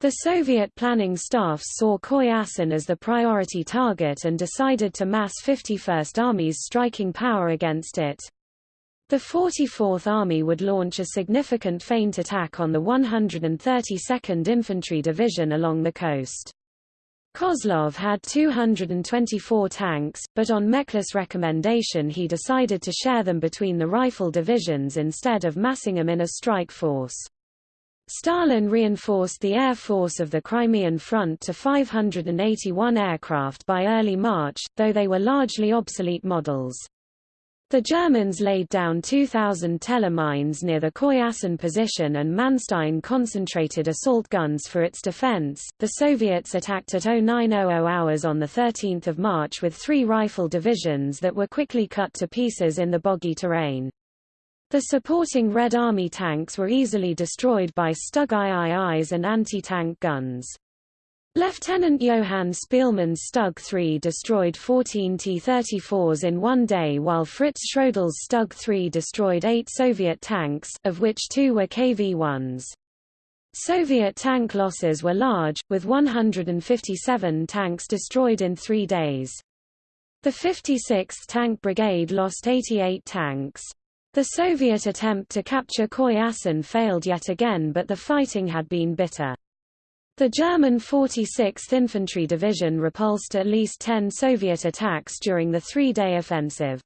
S1: The Soviet planning staffs saw Koyasan as the priority target and decided to mass 51st Army's striking power against it. The 44th Army would launch a significant feint attack on the 132nd Infantry Division along the coast. Kozlov had 224 tanks, but on Mekhlis' recommendation he decided to share them between the rifle divisions instead of massing them in a strike force. Stalin reinforced the air force of the Crimean front to 581 aircraft by early March, though they were largely obsolete models. The Germans laid down 2,000 Tellermines near the Koyasan position and Manstein concentrated assault guns for its defense. The Soviets attacked at 0900 hours on 13 March with three rifle divisions that were quickly cut to pieces in the boggy terrain. The supporting Red Army tanks were easily destroyed by Stug IIIs and anti-tank guns. Lieutenant Johann Spielmann's Stug 3 destroyed 14 T-34s in one day while Fritz Schroedl's Stug 3 destroyed eight Soviet tanks, of which two were KV-1s. Soviet tank losses were large, with 157 tanks destroyed in three days. The 56th Tank Brigade lost 88 tanks. The Soviet attempt to capture Koyasan failed yet again but the fighting had been bitter. The German 46th Infantry Division repulsed at least 10 Soviet attacks during the three-day offensive.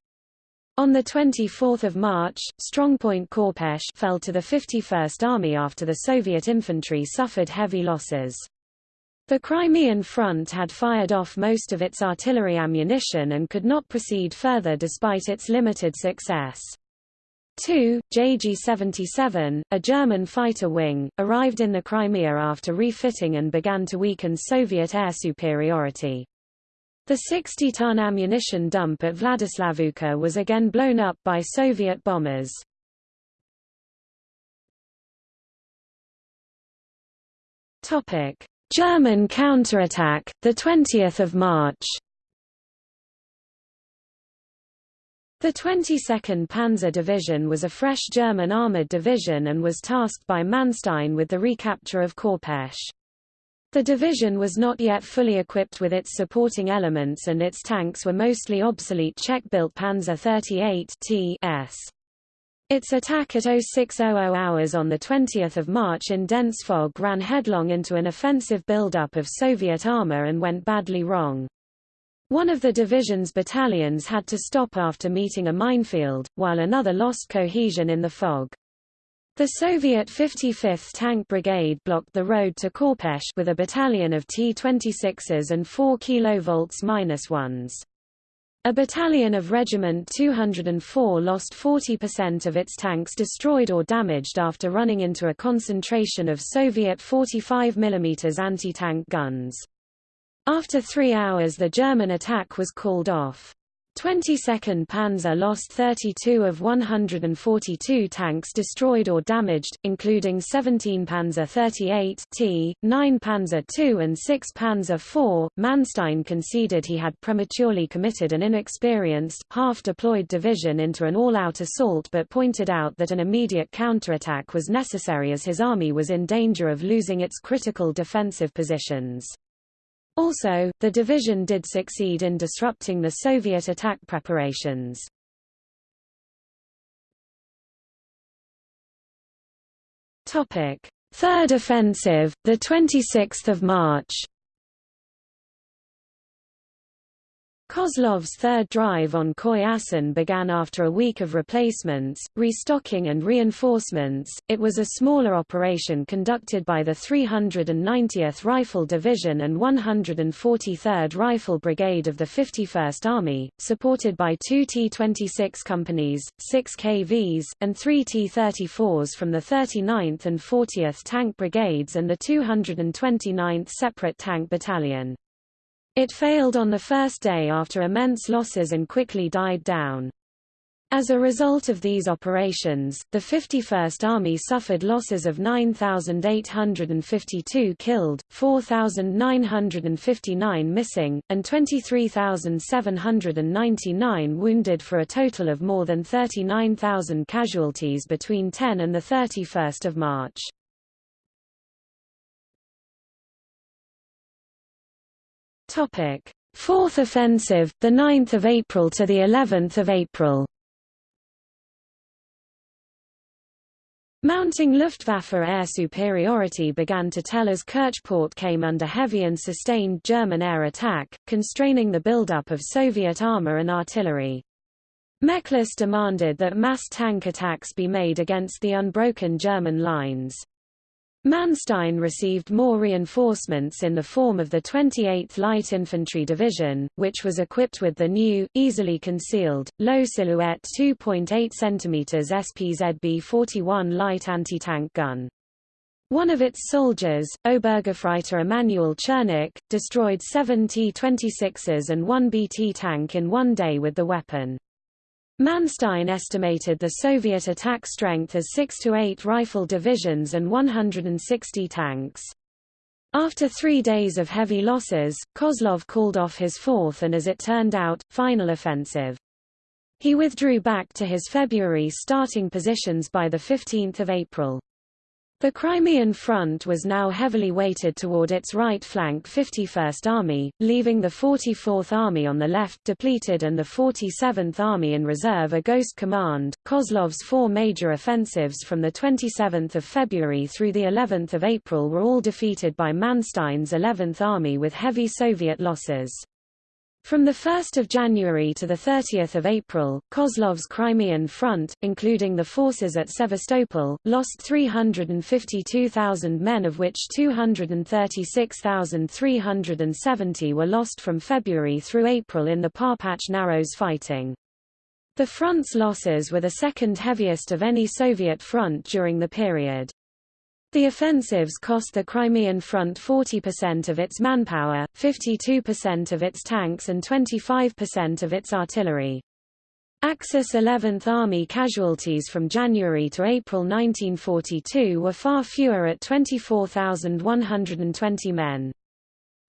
S1: On 24 March, strongpoint Korpesh fell to the 51st Army after the Soviet infantry suffered heavy losses. The Crimean front had fired off most of its artillery ammunition and could not proceed further despite its limited success. 2, JG-77, a German fighter wing, arrived in the Crimea after refitting and began to weaken Soviet air superiority. The 60-ton ammunition dump at Vladislavovka was again blown up by Soviet bombers. German counterattack, 20 March The 22nd Panzer Division was a fresh German armoured division and was tasked by Manstein with the recapture of Korpesh. The division was not yet fully equipped with its supporting elements and its tanks were mostly obsolete Czech-built Panzer 38 T.S. Its attack at 0600 hours on 20 March in dense fog ran headlong into an offensive buildup of Soviet armour and went badly wrong. One of the division's battalions had to stop after meeting a minefield, while another lost cohesion in the fog. The Soviet 55th Tank Brigade blocked the road to Korpesh with a battalion of T-26s and 4 kV-1s. A battalion of Regiment 204 lost 40% of its tanks destroyed or damaged after running into a concentration of Soviet 45 mm anti-tank guns. After three hours the German attack was called off. 22nd Panzer lost 32 of 142 tanks destroyed or damaged, including 17 Panzer 38 T, 9 Panzer II and 6 Panzer IV. Manstein conceded he had prematurely committed an inexperienced, half-deployed division into an all-out assault but pointed out that an immediate counterattack was necessary as his army was in danger of losing its critical defensive positions. Also, the division did succeed in disrupting the Soviet attack preparations. Third offensive, the 26th of March. Kozlov's third drive on Khoy began after a week of replacements, restocking and reinforcements. It was a smaller operation conducted by the 390th Rifle Division and 143rd Rifle Brigade of the 51st Army, supported by two T-26 companies, 6 KVs, and 3 T-34s from the 39th and 40th Tank Brigades and the 229th Separate Tank Battalion. It failed on the first day after immense losses and quickly died down. As a result of these operations, the 51st Army suffered losses of 9,852 killed, 4,959 missing, and 23,799 wounded for a total of more than 39,000 casualties between 10 and 31 March. Topic: Fourth offensive, the 9th of April to the 11th of April. Mounting Luftwaffe air superiority began to tell as Kerchport came under heavy and sustained German air attack, constraining the buildup of Soviet armor and artillery. Mekhlis demanded that mass tank attacks be made against the unbroken German lines. Manstein received more reinforcements in the form of the 28th Light Infantry Division, which was equipped with the new, easily concealed, low-silhouette 2.8 cm SPZB-41 light anti-tank gun. One of its soldiers, Obergefreiter Emanuel Czernik, destroyed seven T-26s and one BT tank in one day with the weapon. Manstein estimated the Soviet attack strength as 6 to 8 rifle divisions and 160 tanks. After three days of heavy losses, Kozlov called off his fourth and as it turned out, final offensive. He withdrew back to his February starting positions by 15 April. The Crimean front was now heavily weighted toward its right flank 51st Army, leaving the 44th Army on the left depleted and the 47th Army in reserve a ghost command. Kozlov's four major offensives from the 27th of February through the 11th of April were all defeated by Manstein's 11th Army with heavy Soviet losses. From 1 January to 30 April, Kozlov's Crimean Front, including the forces at Sevastopol, lost 352,000 men of which 236,370 were lost from February through April in the Parpach Narrows fighting. The front's losses were the second heaviest of any Soviet front during the period. The offensives cost the Crimean front 40% of its manpower, 52% of its tanks and 25% of its artillery. Axis 11th Army casualties from January to April 1942 were far fewer at 24,120 men.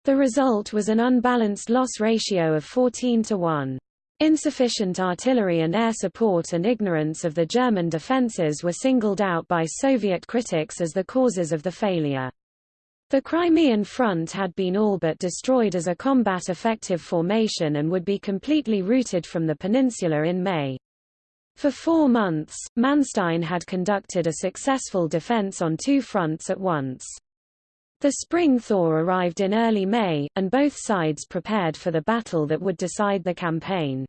S1: The result was an unbalanced loss ratio of 14 to 1. Insufficient artillery and air support and ignorance of the German defences were singled out by Soviet critics as the causes of the failure. The Crimean front had been all but destroyed as a combat-effective formation and would be completely routed from the peninsula in May. For four months, Manstein had conducted a successful defense on two fronts at once. The spring thaw arrived in early May, and both sides prepared for the battle that would decide the campaign.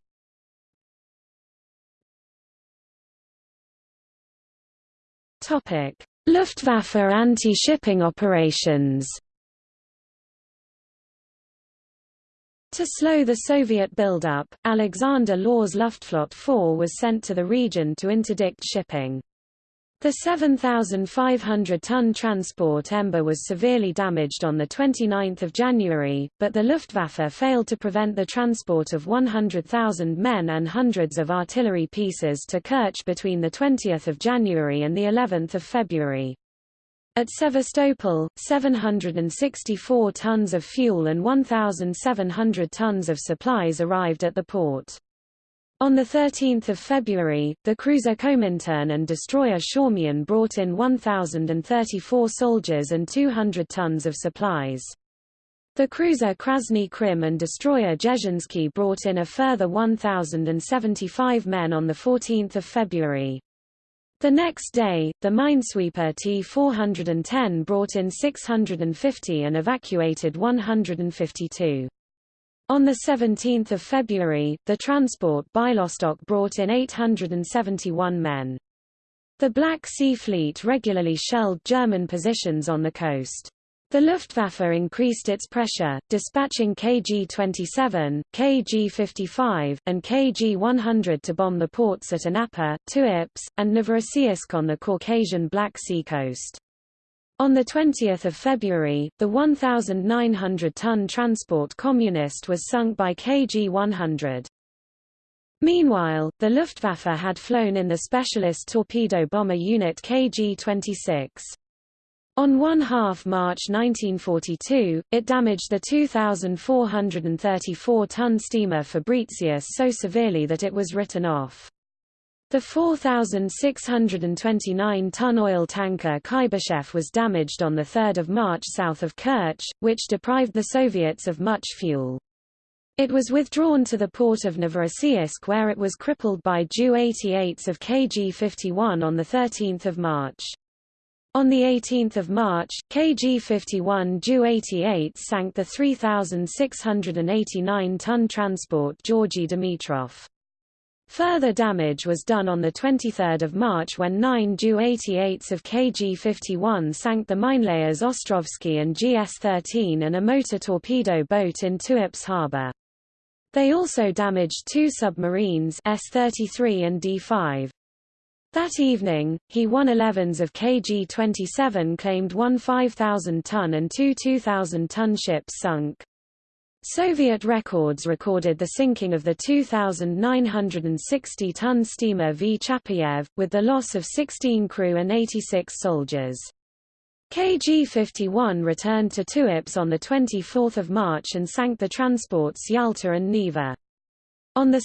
S1: Luftwaffe anti-shipping operations To slow the Soviet buildup, Alexander Löhr's Luftflotte 4 was sent to the region to interdict shipping. The 7,500-ton transport Emba was severely damaged on 29 January, but the Luftwaffe failed to prevent the transport of 100,000 men and hundreds of artillery pieces to Kerch between 20 January and of February. At Sevastopol, 764 tons of fuel and 1,700 tons of supplies arrived at the port. On 13 February, the cruiser Komintern and destroyer Shaumyan brought in 1,034 soldiers and 200 tons of supplies. The cruiser Krasny Krym and destroyer Dzerzhinsky brought in a further 1,075 men on 14 February. The next day, the minesweeper T-410 brought in 650 and evacuated 152. On 17 February, the transport Bialystok brought in 871 men. The Black Sea Fleet regularly shelled German positions on the coast. The Luftwaffe increased its pressure, dispatching KG-27, KG-55, and KG-100 to bomb the ports at Anapa, Tuapse, and Novorossiysk on the Caucasian Black Sea coast. On 20 February, the 1,900-ton transport Kommunist was sunk by KG-100. Meanwhile, the Luftwaffe had flown in the specialist torpedo bomber unit KG-26. On 1 half March 1942, it damaged the 2,434-ton steamer Fabricius so severely that it was written off. The 4,629-ton oil tanker Kuybyshev was damaged on 3 March south of Kerch, which deprived the Soviets of much fuel. It was withdrawn to the port of Novorossiysk where it was crippled by Ju-88s of KG-51 on 13 March. On 18 March, KG-51 Ju-88 sank the 3,689-ton transport Georgy Dimitrov. Further damage was done on 23 March when nine Ju-88s of KG-51 sank the minelayers Ostrovsky and GS-13 and a motor torpedo boat in Tuapse harbor. They also damaged two submarines S-33 and D-5. That evening, He-111s of KG-27 claimed one 5,000-ton and two 2,000-ton ships sunk. Soviet records recorded the sinking of the 2,960-ton steamer V. Chapayev, with the loss of 16 crew and 86 soldiers. KG-51 returned to Tuapse on 24 March and sank the transports Yalta and Neva. On 2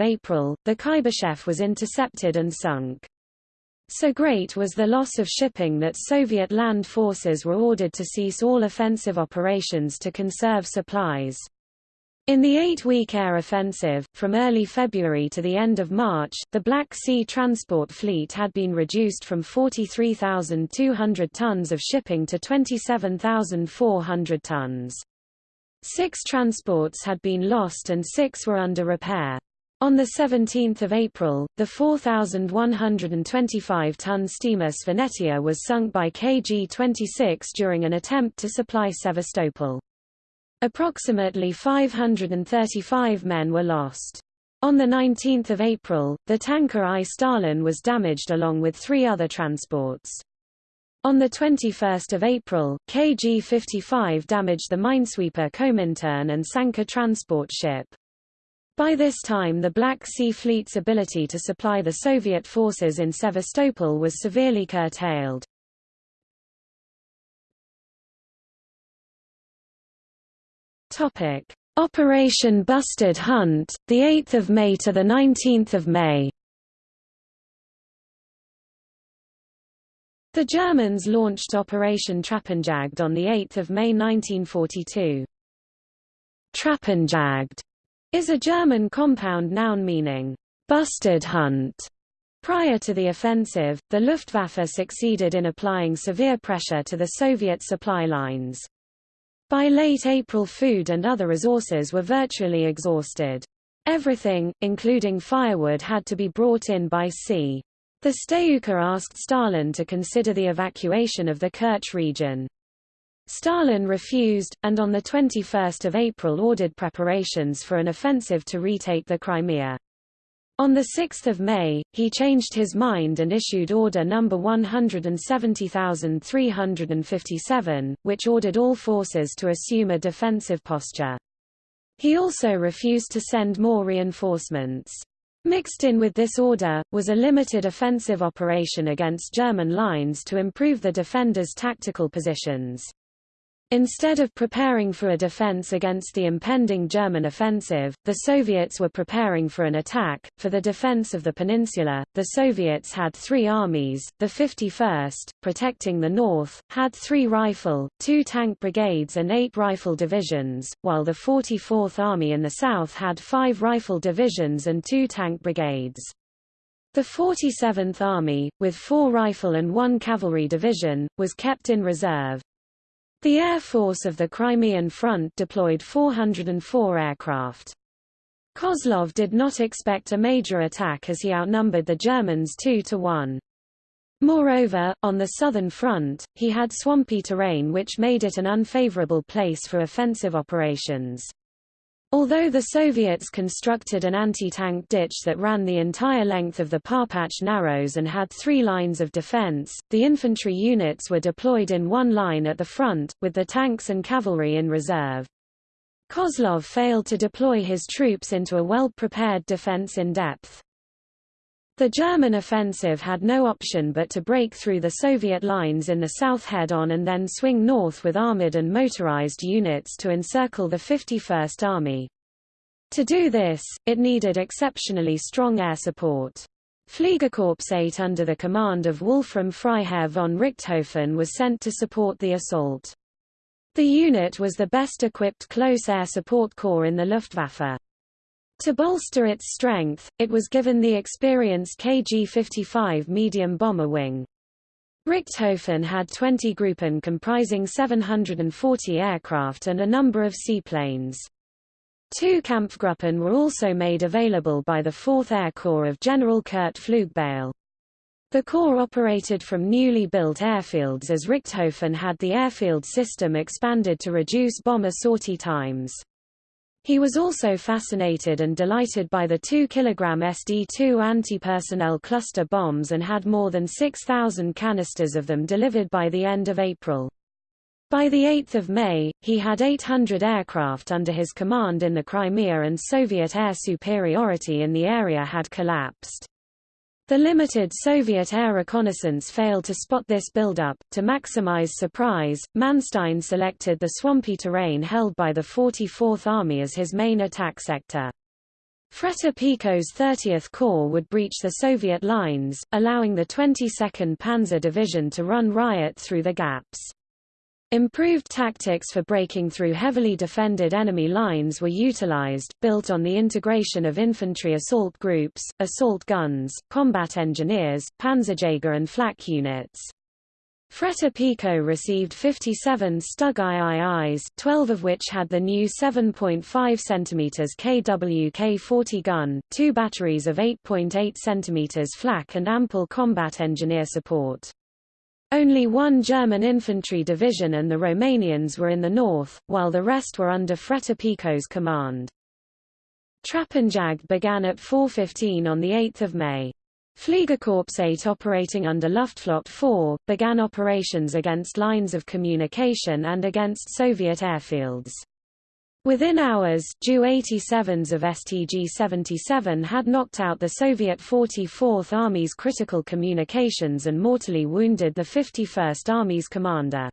S1: April, the Kuybyshev was intercepted and sunk. So great was the loss of shipping that Soviet land forces were ordered to cease all offensive operations to conserve supplies. In the eight-week air offensive, from early February to the end of March, the Black Sea transport fleet had been reduced from 43,200 tons of shipping to 27,400 tons. Six transports had been lost and six were under repair. On 17 April, the 4,125-ton steamer Svanetia was sunk by KG-26 during an attempt to supply Sevastopol. Approximately 535 men were lost. On 19 April, the tanker I Stalin was damaged along with three other transports. On 21 April, KG-55 damaged the minesweeper Komintern and sank a transport ship. By this time the Black Sea Fleet's ability to supply the Soviet forces in Sevastopol was severely curtailed. Operation Bustard Hunt, the 8th of May to the 19th of May. The Germans launched Operation Trappenjagd on the 8th of May 1942. Trappenjagd is a German compound noun meaning bustard hunt. Prior to the offensive, the Luftwaffe succeeded in applying severe pressure to the Soviet supply lines. By late April food and other resources were virtually exhausted. Everything, including firewood had to be brought in by sea. The Stavka asked Stalin to consider the evacuation of the Kerch region. Stalin refused, and on 21 April ordered preparations for an offensive to retake the Crimea. On 6 May, he changed his mind and issued Order No. 170,357, which ordered all forces to assume a defensive posture. He also refused to send more reinforcements. Mixed in with this order, was a limited offensive operation against German lines to improve the defenders' tactical positions. Instead of preparing for a defense against the impending German offensive, the Soviets were preparing for an attack. For the defense of the peninsula, the Soviets had three armies. The 51st, protecting the north, had three rifle, two tank brigades and eight rifle divisions, while the 44th Army in the south had five rifle divisions and two tank brigades. The 47th Army, with four rifle and one cavalry division, was kept in reserve. The Air Force of the Crimean Front deployed 404 aircraft. Kozlov did not expect a major attack as he outnumbered the Germans 2 to 1. Moreover, on the southern front, he had swampy terrain which made it an unfavorable place for offensive operations. Although the Soviets constructed an anti-tank ditch that ran the entire length of the Parpach Narrows and had three lines of defense, the infantry units were deployed in one line at the front, with the tanks and cavalry in reserve. Kozlov failed to deploy his troops into a well-prepared defense in depth. The German offensive had no option but to break through the Soviet lines in the south head-on and then swing north with armored and motorized units to encircle the 51st Army. To do this, it needed exceptionally strong air support. Fliegerkorps 8 under the command of Wolfram Freiherr von Richthofen was sent to support the assault. The unit was the best equipped close air support corps in the Luftwaffe. To bolster its strength, it was given the experienced KG-55 medium bomber wing. Richthofen had 20 Gruppen comprising 740 aircraft and a number of seaplanes. Two Kampfgruppen were also made available by the 4th Air Corps of General Kurt Pflugbeil. The Corps operated from newly built airfields as Richthofen had the airfield system expanded to reduce bomber sortie times. He was also fascinated and delighted by the 2 kg SD-2 anti-personnel cluster bombs and had more than 6,000 canisters of them delivered by the end of April. By 8 May, he had 800 aircraft under his command in the Crimea and Soviet air superiority in the area had collapsed. The limited Soviet air reconnaissance failed to spot this buildup. To maximize surprise, Manstein selected the swampy terrain held by the 44th Army as his main attack sector. Fretter Pico's 30th Corps would breach the Soviet lines, allowing the 22nd Panzer Division to run riot through the gaps. Improved tactics for breaking through heavily defended enemy lines were utilized, built on the integration of infantry assault groups, assault guns, combat engineers, panzerjäger and flak units. Fretter Pico received 57 Stug IIIs, 12 of which had the new 7.5 cm KWK-40 gun, two batteries of 8.8 cm flak and ample combat engineer support. Only one German infantry division and the Romanians were in the north, while the rest were under Fretter Pico's command. Trappenjagd began at 4.15 on 8 May. Fliegerkorps 8 operating under Luftflotte 4, began operations against lines of communication and against Soviet airfields. Within hours, Ju-87s of STG-77 had knocked out the Soviet 44th Army's critical communications and mortally wounded the 51st Army's commander.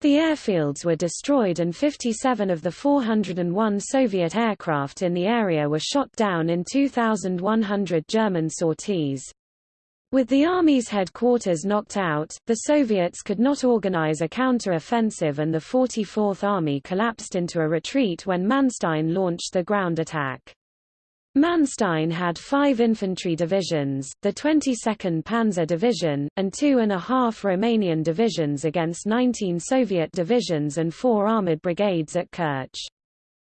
S1: The airfields were destroyed and 57 of the 401 Soviet aircraft in the area were shot down in 2,100 German sorties. With the Army's headquarters knocked out, the Soviets could not organize a counter-offensive and the 44th Army collapsed into a retreat when Manstein launched the ground attack. Manstein had five infantry divisions, the 22nd Panzer Division, and two and a half Romanian divisions against 19 Soviet divisions and four armoured brigades at Kerch.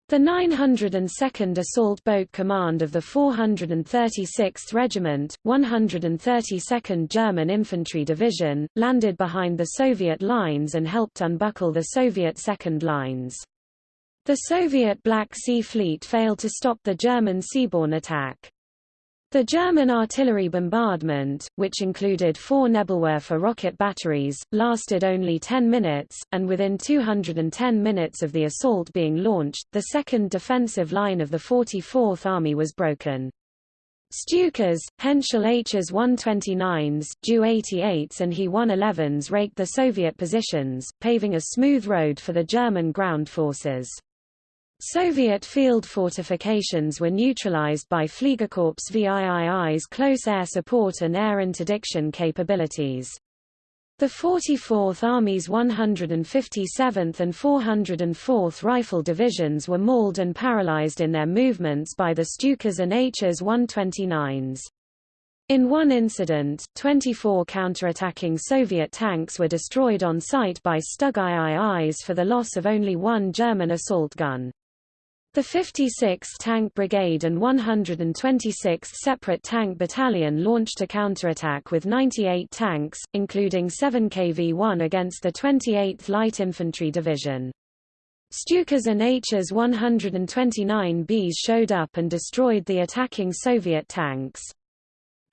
S1: The 902nd Assault Boat Command of the 436th Regiment, 132nd German Infantry Division, landed behind the Soviet lines and helped unbuckle the Soviet second lines. The Soviet Black Sea Fleet failed to stop the German seaborne attack. The German artillery bombardment, which included four Nebelwerfer rocket batteries, lasted only 10 minutes, and within 210 minutes of the assault being launched, the second defensive line of the 44th Army was broken. Stukas, Henschel Hs 129s, Ju 88s and He 111s raked the Soviet positions, paving a smooth road for the German ground forces. Soviet field fortifications were neutralized by Fliegerkorps VIII's close air support and air interdiction capabilities. The 44th Army's 157th and 404th Rifle Divisions were mauled and paralyzed in their movements by the Stukas and Hs 129s. In one incident, 24 counterattacking Soviet tanks were destroyed on site by Stug IIIs for the loss of only one German assault gun. The 56th Tank Brigade and 126th Separate Tank Battalion launched a counterattack with 98 tanks, including 7 KV-1 against the 28th Light Infantry Division. Stukas and Hs 129Bs showed up and destroyed the attacking Soviet tanks.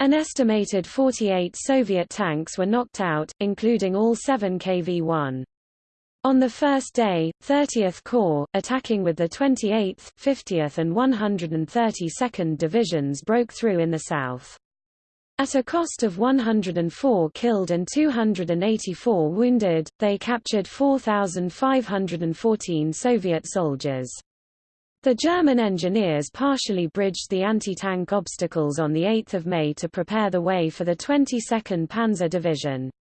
S1: An estimated 48 Soviet tanks were knocked out, including all 7 KV-1. On the first day, 30th Corps, attacking with the 28th, 50th and 132nd Divisions broke through in the south. At a cost of 104 killed and 284 wounded, they captured 4,514 Soviet soldiers. The German engineers partially bridged the anti-tank obstacles on 8 May to prepare the way for the 22nd Panzer Division.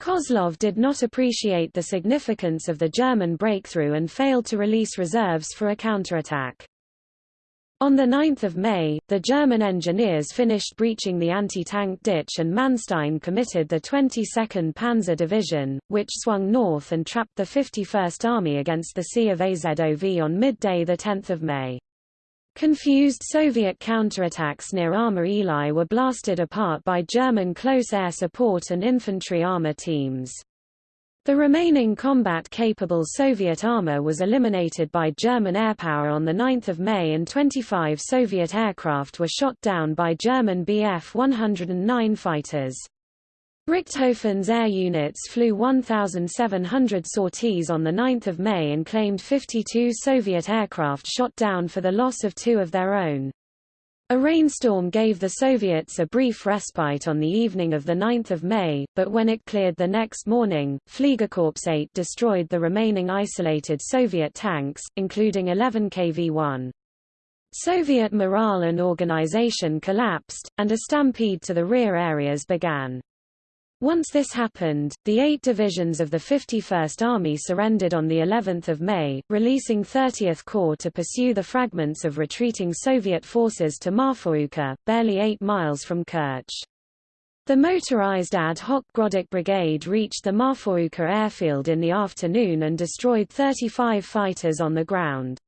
S1: Kozlov did not appreciate the significance of the German breakthrough and failed to release reserves for a counterattack. On 9 May, the German engineers finished breaching the anti-tank ditch and Manstein committed the 22nd Panzer Division, which swung north and trapped the 51st Army against the Sea of Azov on midday 10 May. Confused Soviet counterattacks near Arma-Eli were blasted apart by German close air support and infantry armour teams. The remaining combat-capable Soviet armour was eliminated by German airpower on 9 May and 25 Soviet aircraft were shot down by German Bf-109 fighters. Richthofen's air units flew 1,700 sorties on 9 May and claimed 52 Soviet aircraft shot down for the loss of two of their own. A rainstorm gave the Soviets a brief respite on the evening of 9 May, but when it cleared the next morning, Fliegerkorps 8 destroyed the remaining isolated Soviet tanks, including 11 KV-1. Soviet morale and organization collapsed, and a stampede to the rear areas began. Once this happened, the eight divisions of the 51st Army surrendered on the 11th of May, releasing 30th Corps to pursue the fragments of retreating Soviet forces to Marfovka, barely eight miles from Kerch. The motorized ad hoc Groddeck Brigade reached the Marfovka airfield in the afternoon and destroyed 35 fighters on the ground.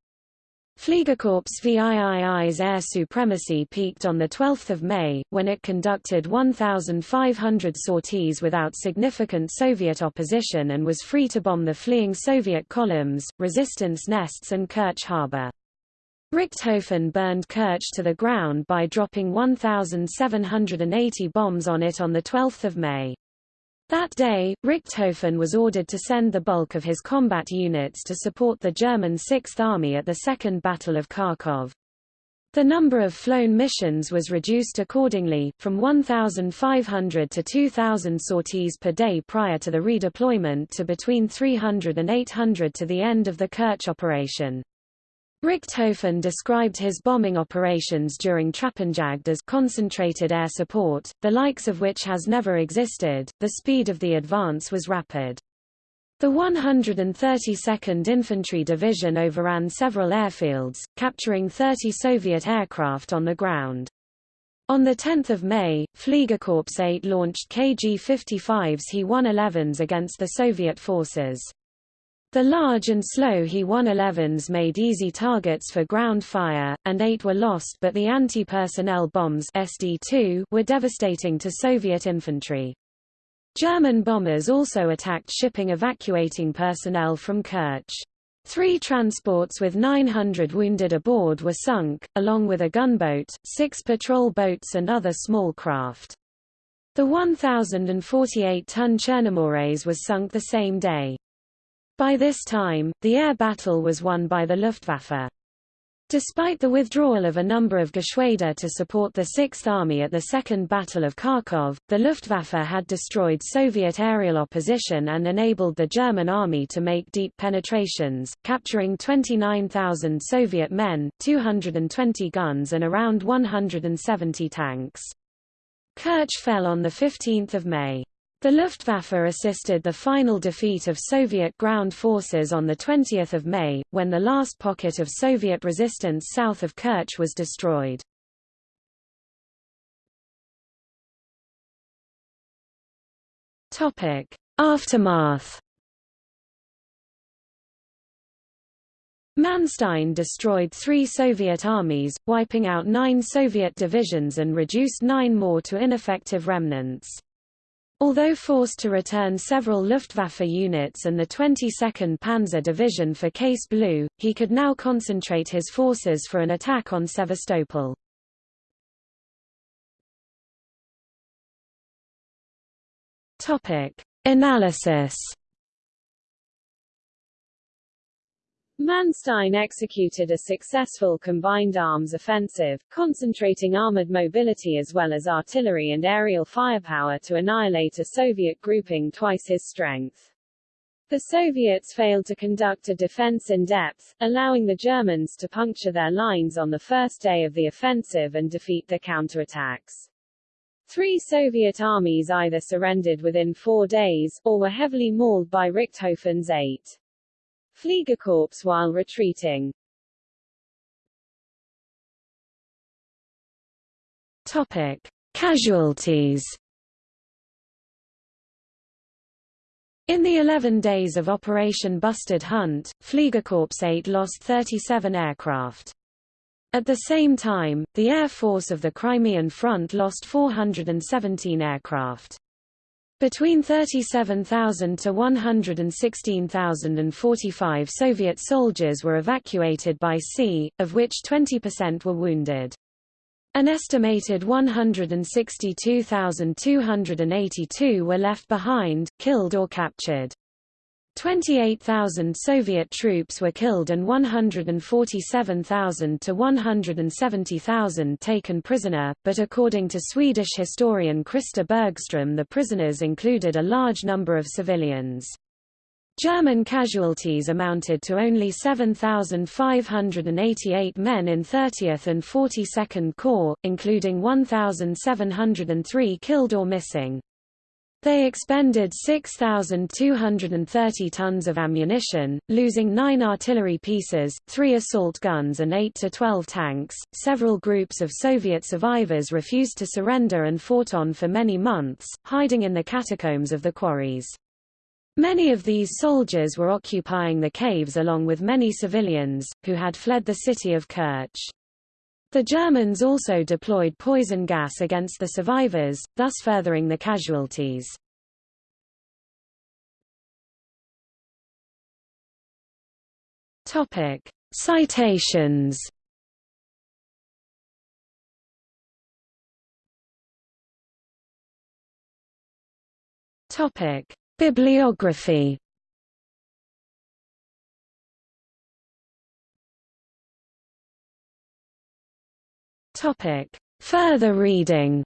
S1: Fliegerkorps VIII's air supremacy peaked on 12 May, when it conducted 1,500 sorties without significant Soviet opposition and was free to bomb the fleeing Soviet columns, resistance nests and Kerch harbor. Richthofen burned Kerch to the ground by dropping 1,780 bombs on it on 12 May. That day, Richthofen was ordered to send the bulk of his combat units to support the German Sixth Army at the Second Battle of Kharkov. The number of flown missions was reduced accordingly, from 1,500 to 2,000 sorties per day prior to the redeployment to between 300 and 800 to the end of the Kerch operation. Richthofen described his bombing operations during Trappenjagd as concentrated air support, the likes of which has never existed. The speed of the advance was rapid. The 132nd Infantry Division overran several airfields, capturing 30 Soviet aircraft on the ground. On 10 May, Fliegerkorps 8 launched KG-55s He-111s against the Soviet forces. The large and slow He-111s made easy targets for ground fire, and eight were lost but the anti-personnel bombs SD-2 were devastating to Soviet infantry. German bombers also attacked shipping evacuating personnel from Kerch. Three transports with 900 wounded aboard were sunk, along with a gunboat, six patrol boats and other small craft. The 1,048-ton Chernomorets was sunk the same day. By this time, the air battle was won by the Luftwaffe. Despite the withdrawal of a number of Geschwader to support the Sixth Army at the Second Battle of Kharkov, the Luftwaffe had destroyed Soviet aerial opposition and enabled the German army to make deep penetrations, capturing 29,000 Soviet men, 220 guns and around 170 tanks. Kerch fell on 15 May. The Luftwaffe assisted the final defeat of Soviet ground forces on 20 May, when the last pocket of Soviet resistance south of Kerch was destroyed. Aftermath Manstein destroyed three Soviet armies, wiping out nine Soviet divisions and reduced nine more to ineffective remnants. Although forced to return several Luftwaffe units and the 22nd Panzer Division for Case Blue, he could now concentrate his forces for an attack on Sevastopol. Topic: Analysis Manstein executed a successful combined arms offensive, concentrating armored mobility as well as artillery and aerial firepower to annihilate a Soviet grouping twice his strength. The Soviets failed to conduct a defense in depth, allowing the Germans to puncture their lines on the first day of the offensive and defeat their counterattacks. Three Soviet armies either surrendered within four days, or were heavily mauled by Richthofen's eight. Fliegerkorps while retreating. Topic: Casualties. In the 11 days of Operation Bustard Hunt, Fliegerkorps 8 lost 37 aircraft. At the same time, the Air Force of the Crimean Front lost 417 aircraft. Between 37,000 to 116,045 Soviet soldiers were evacuated by sea, of which 20% were wounded. An estimated 162,282 were left behind, killed or captured. 28,000 Soviet troops were killed and 147,000 to 170,000 taken prisoner, but according to Swedish historian Christer Bergström the prisoners included a large number of civilians. German casualties amounted to only 7,588 men in 30th and 42nd Corps, including 1,703 killed or missing. They expended 6,230 tons of ammunition, losing nine artillery pieces, three assault guns, and 8 to 12 tanks. Several groups of Soviet survivors refused to surrender and fought on for many months, hiding in the catacombs of the quarries. Many of these soldiers were occupying the caves along with many civilians, who had fled the city of Kerch. The Germans also deployed poison gas against the survivors, thus furthering the casualties. Topic: Citations. Topic: Bibliography Topic. Further reading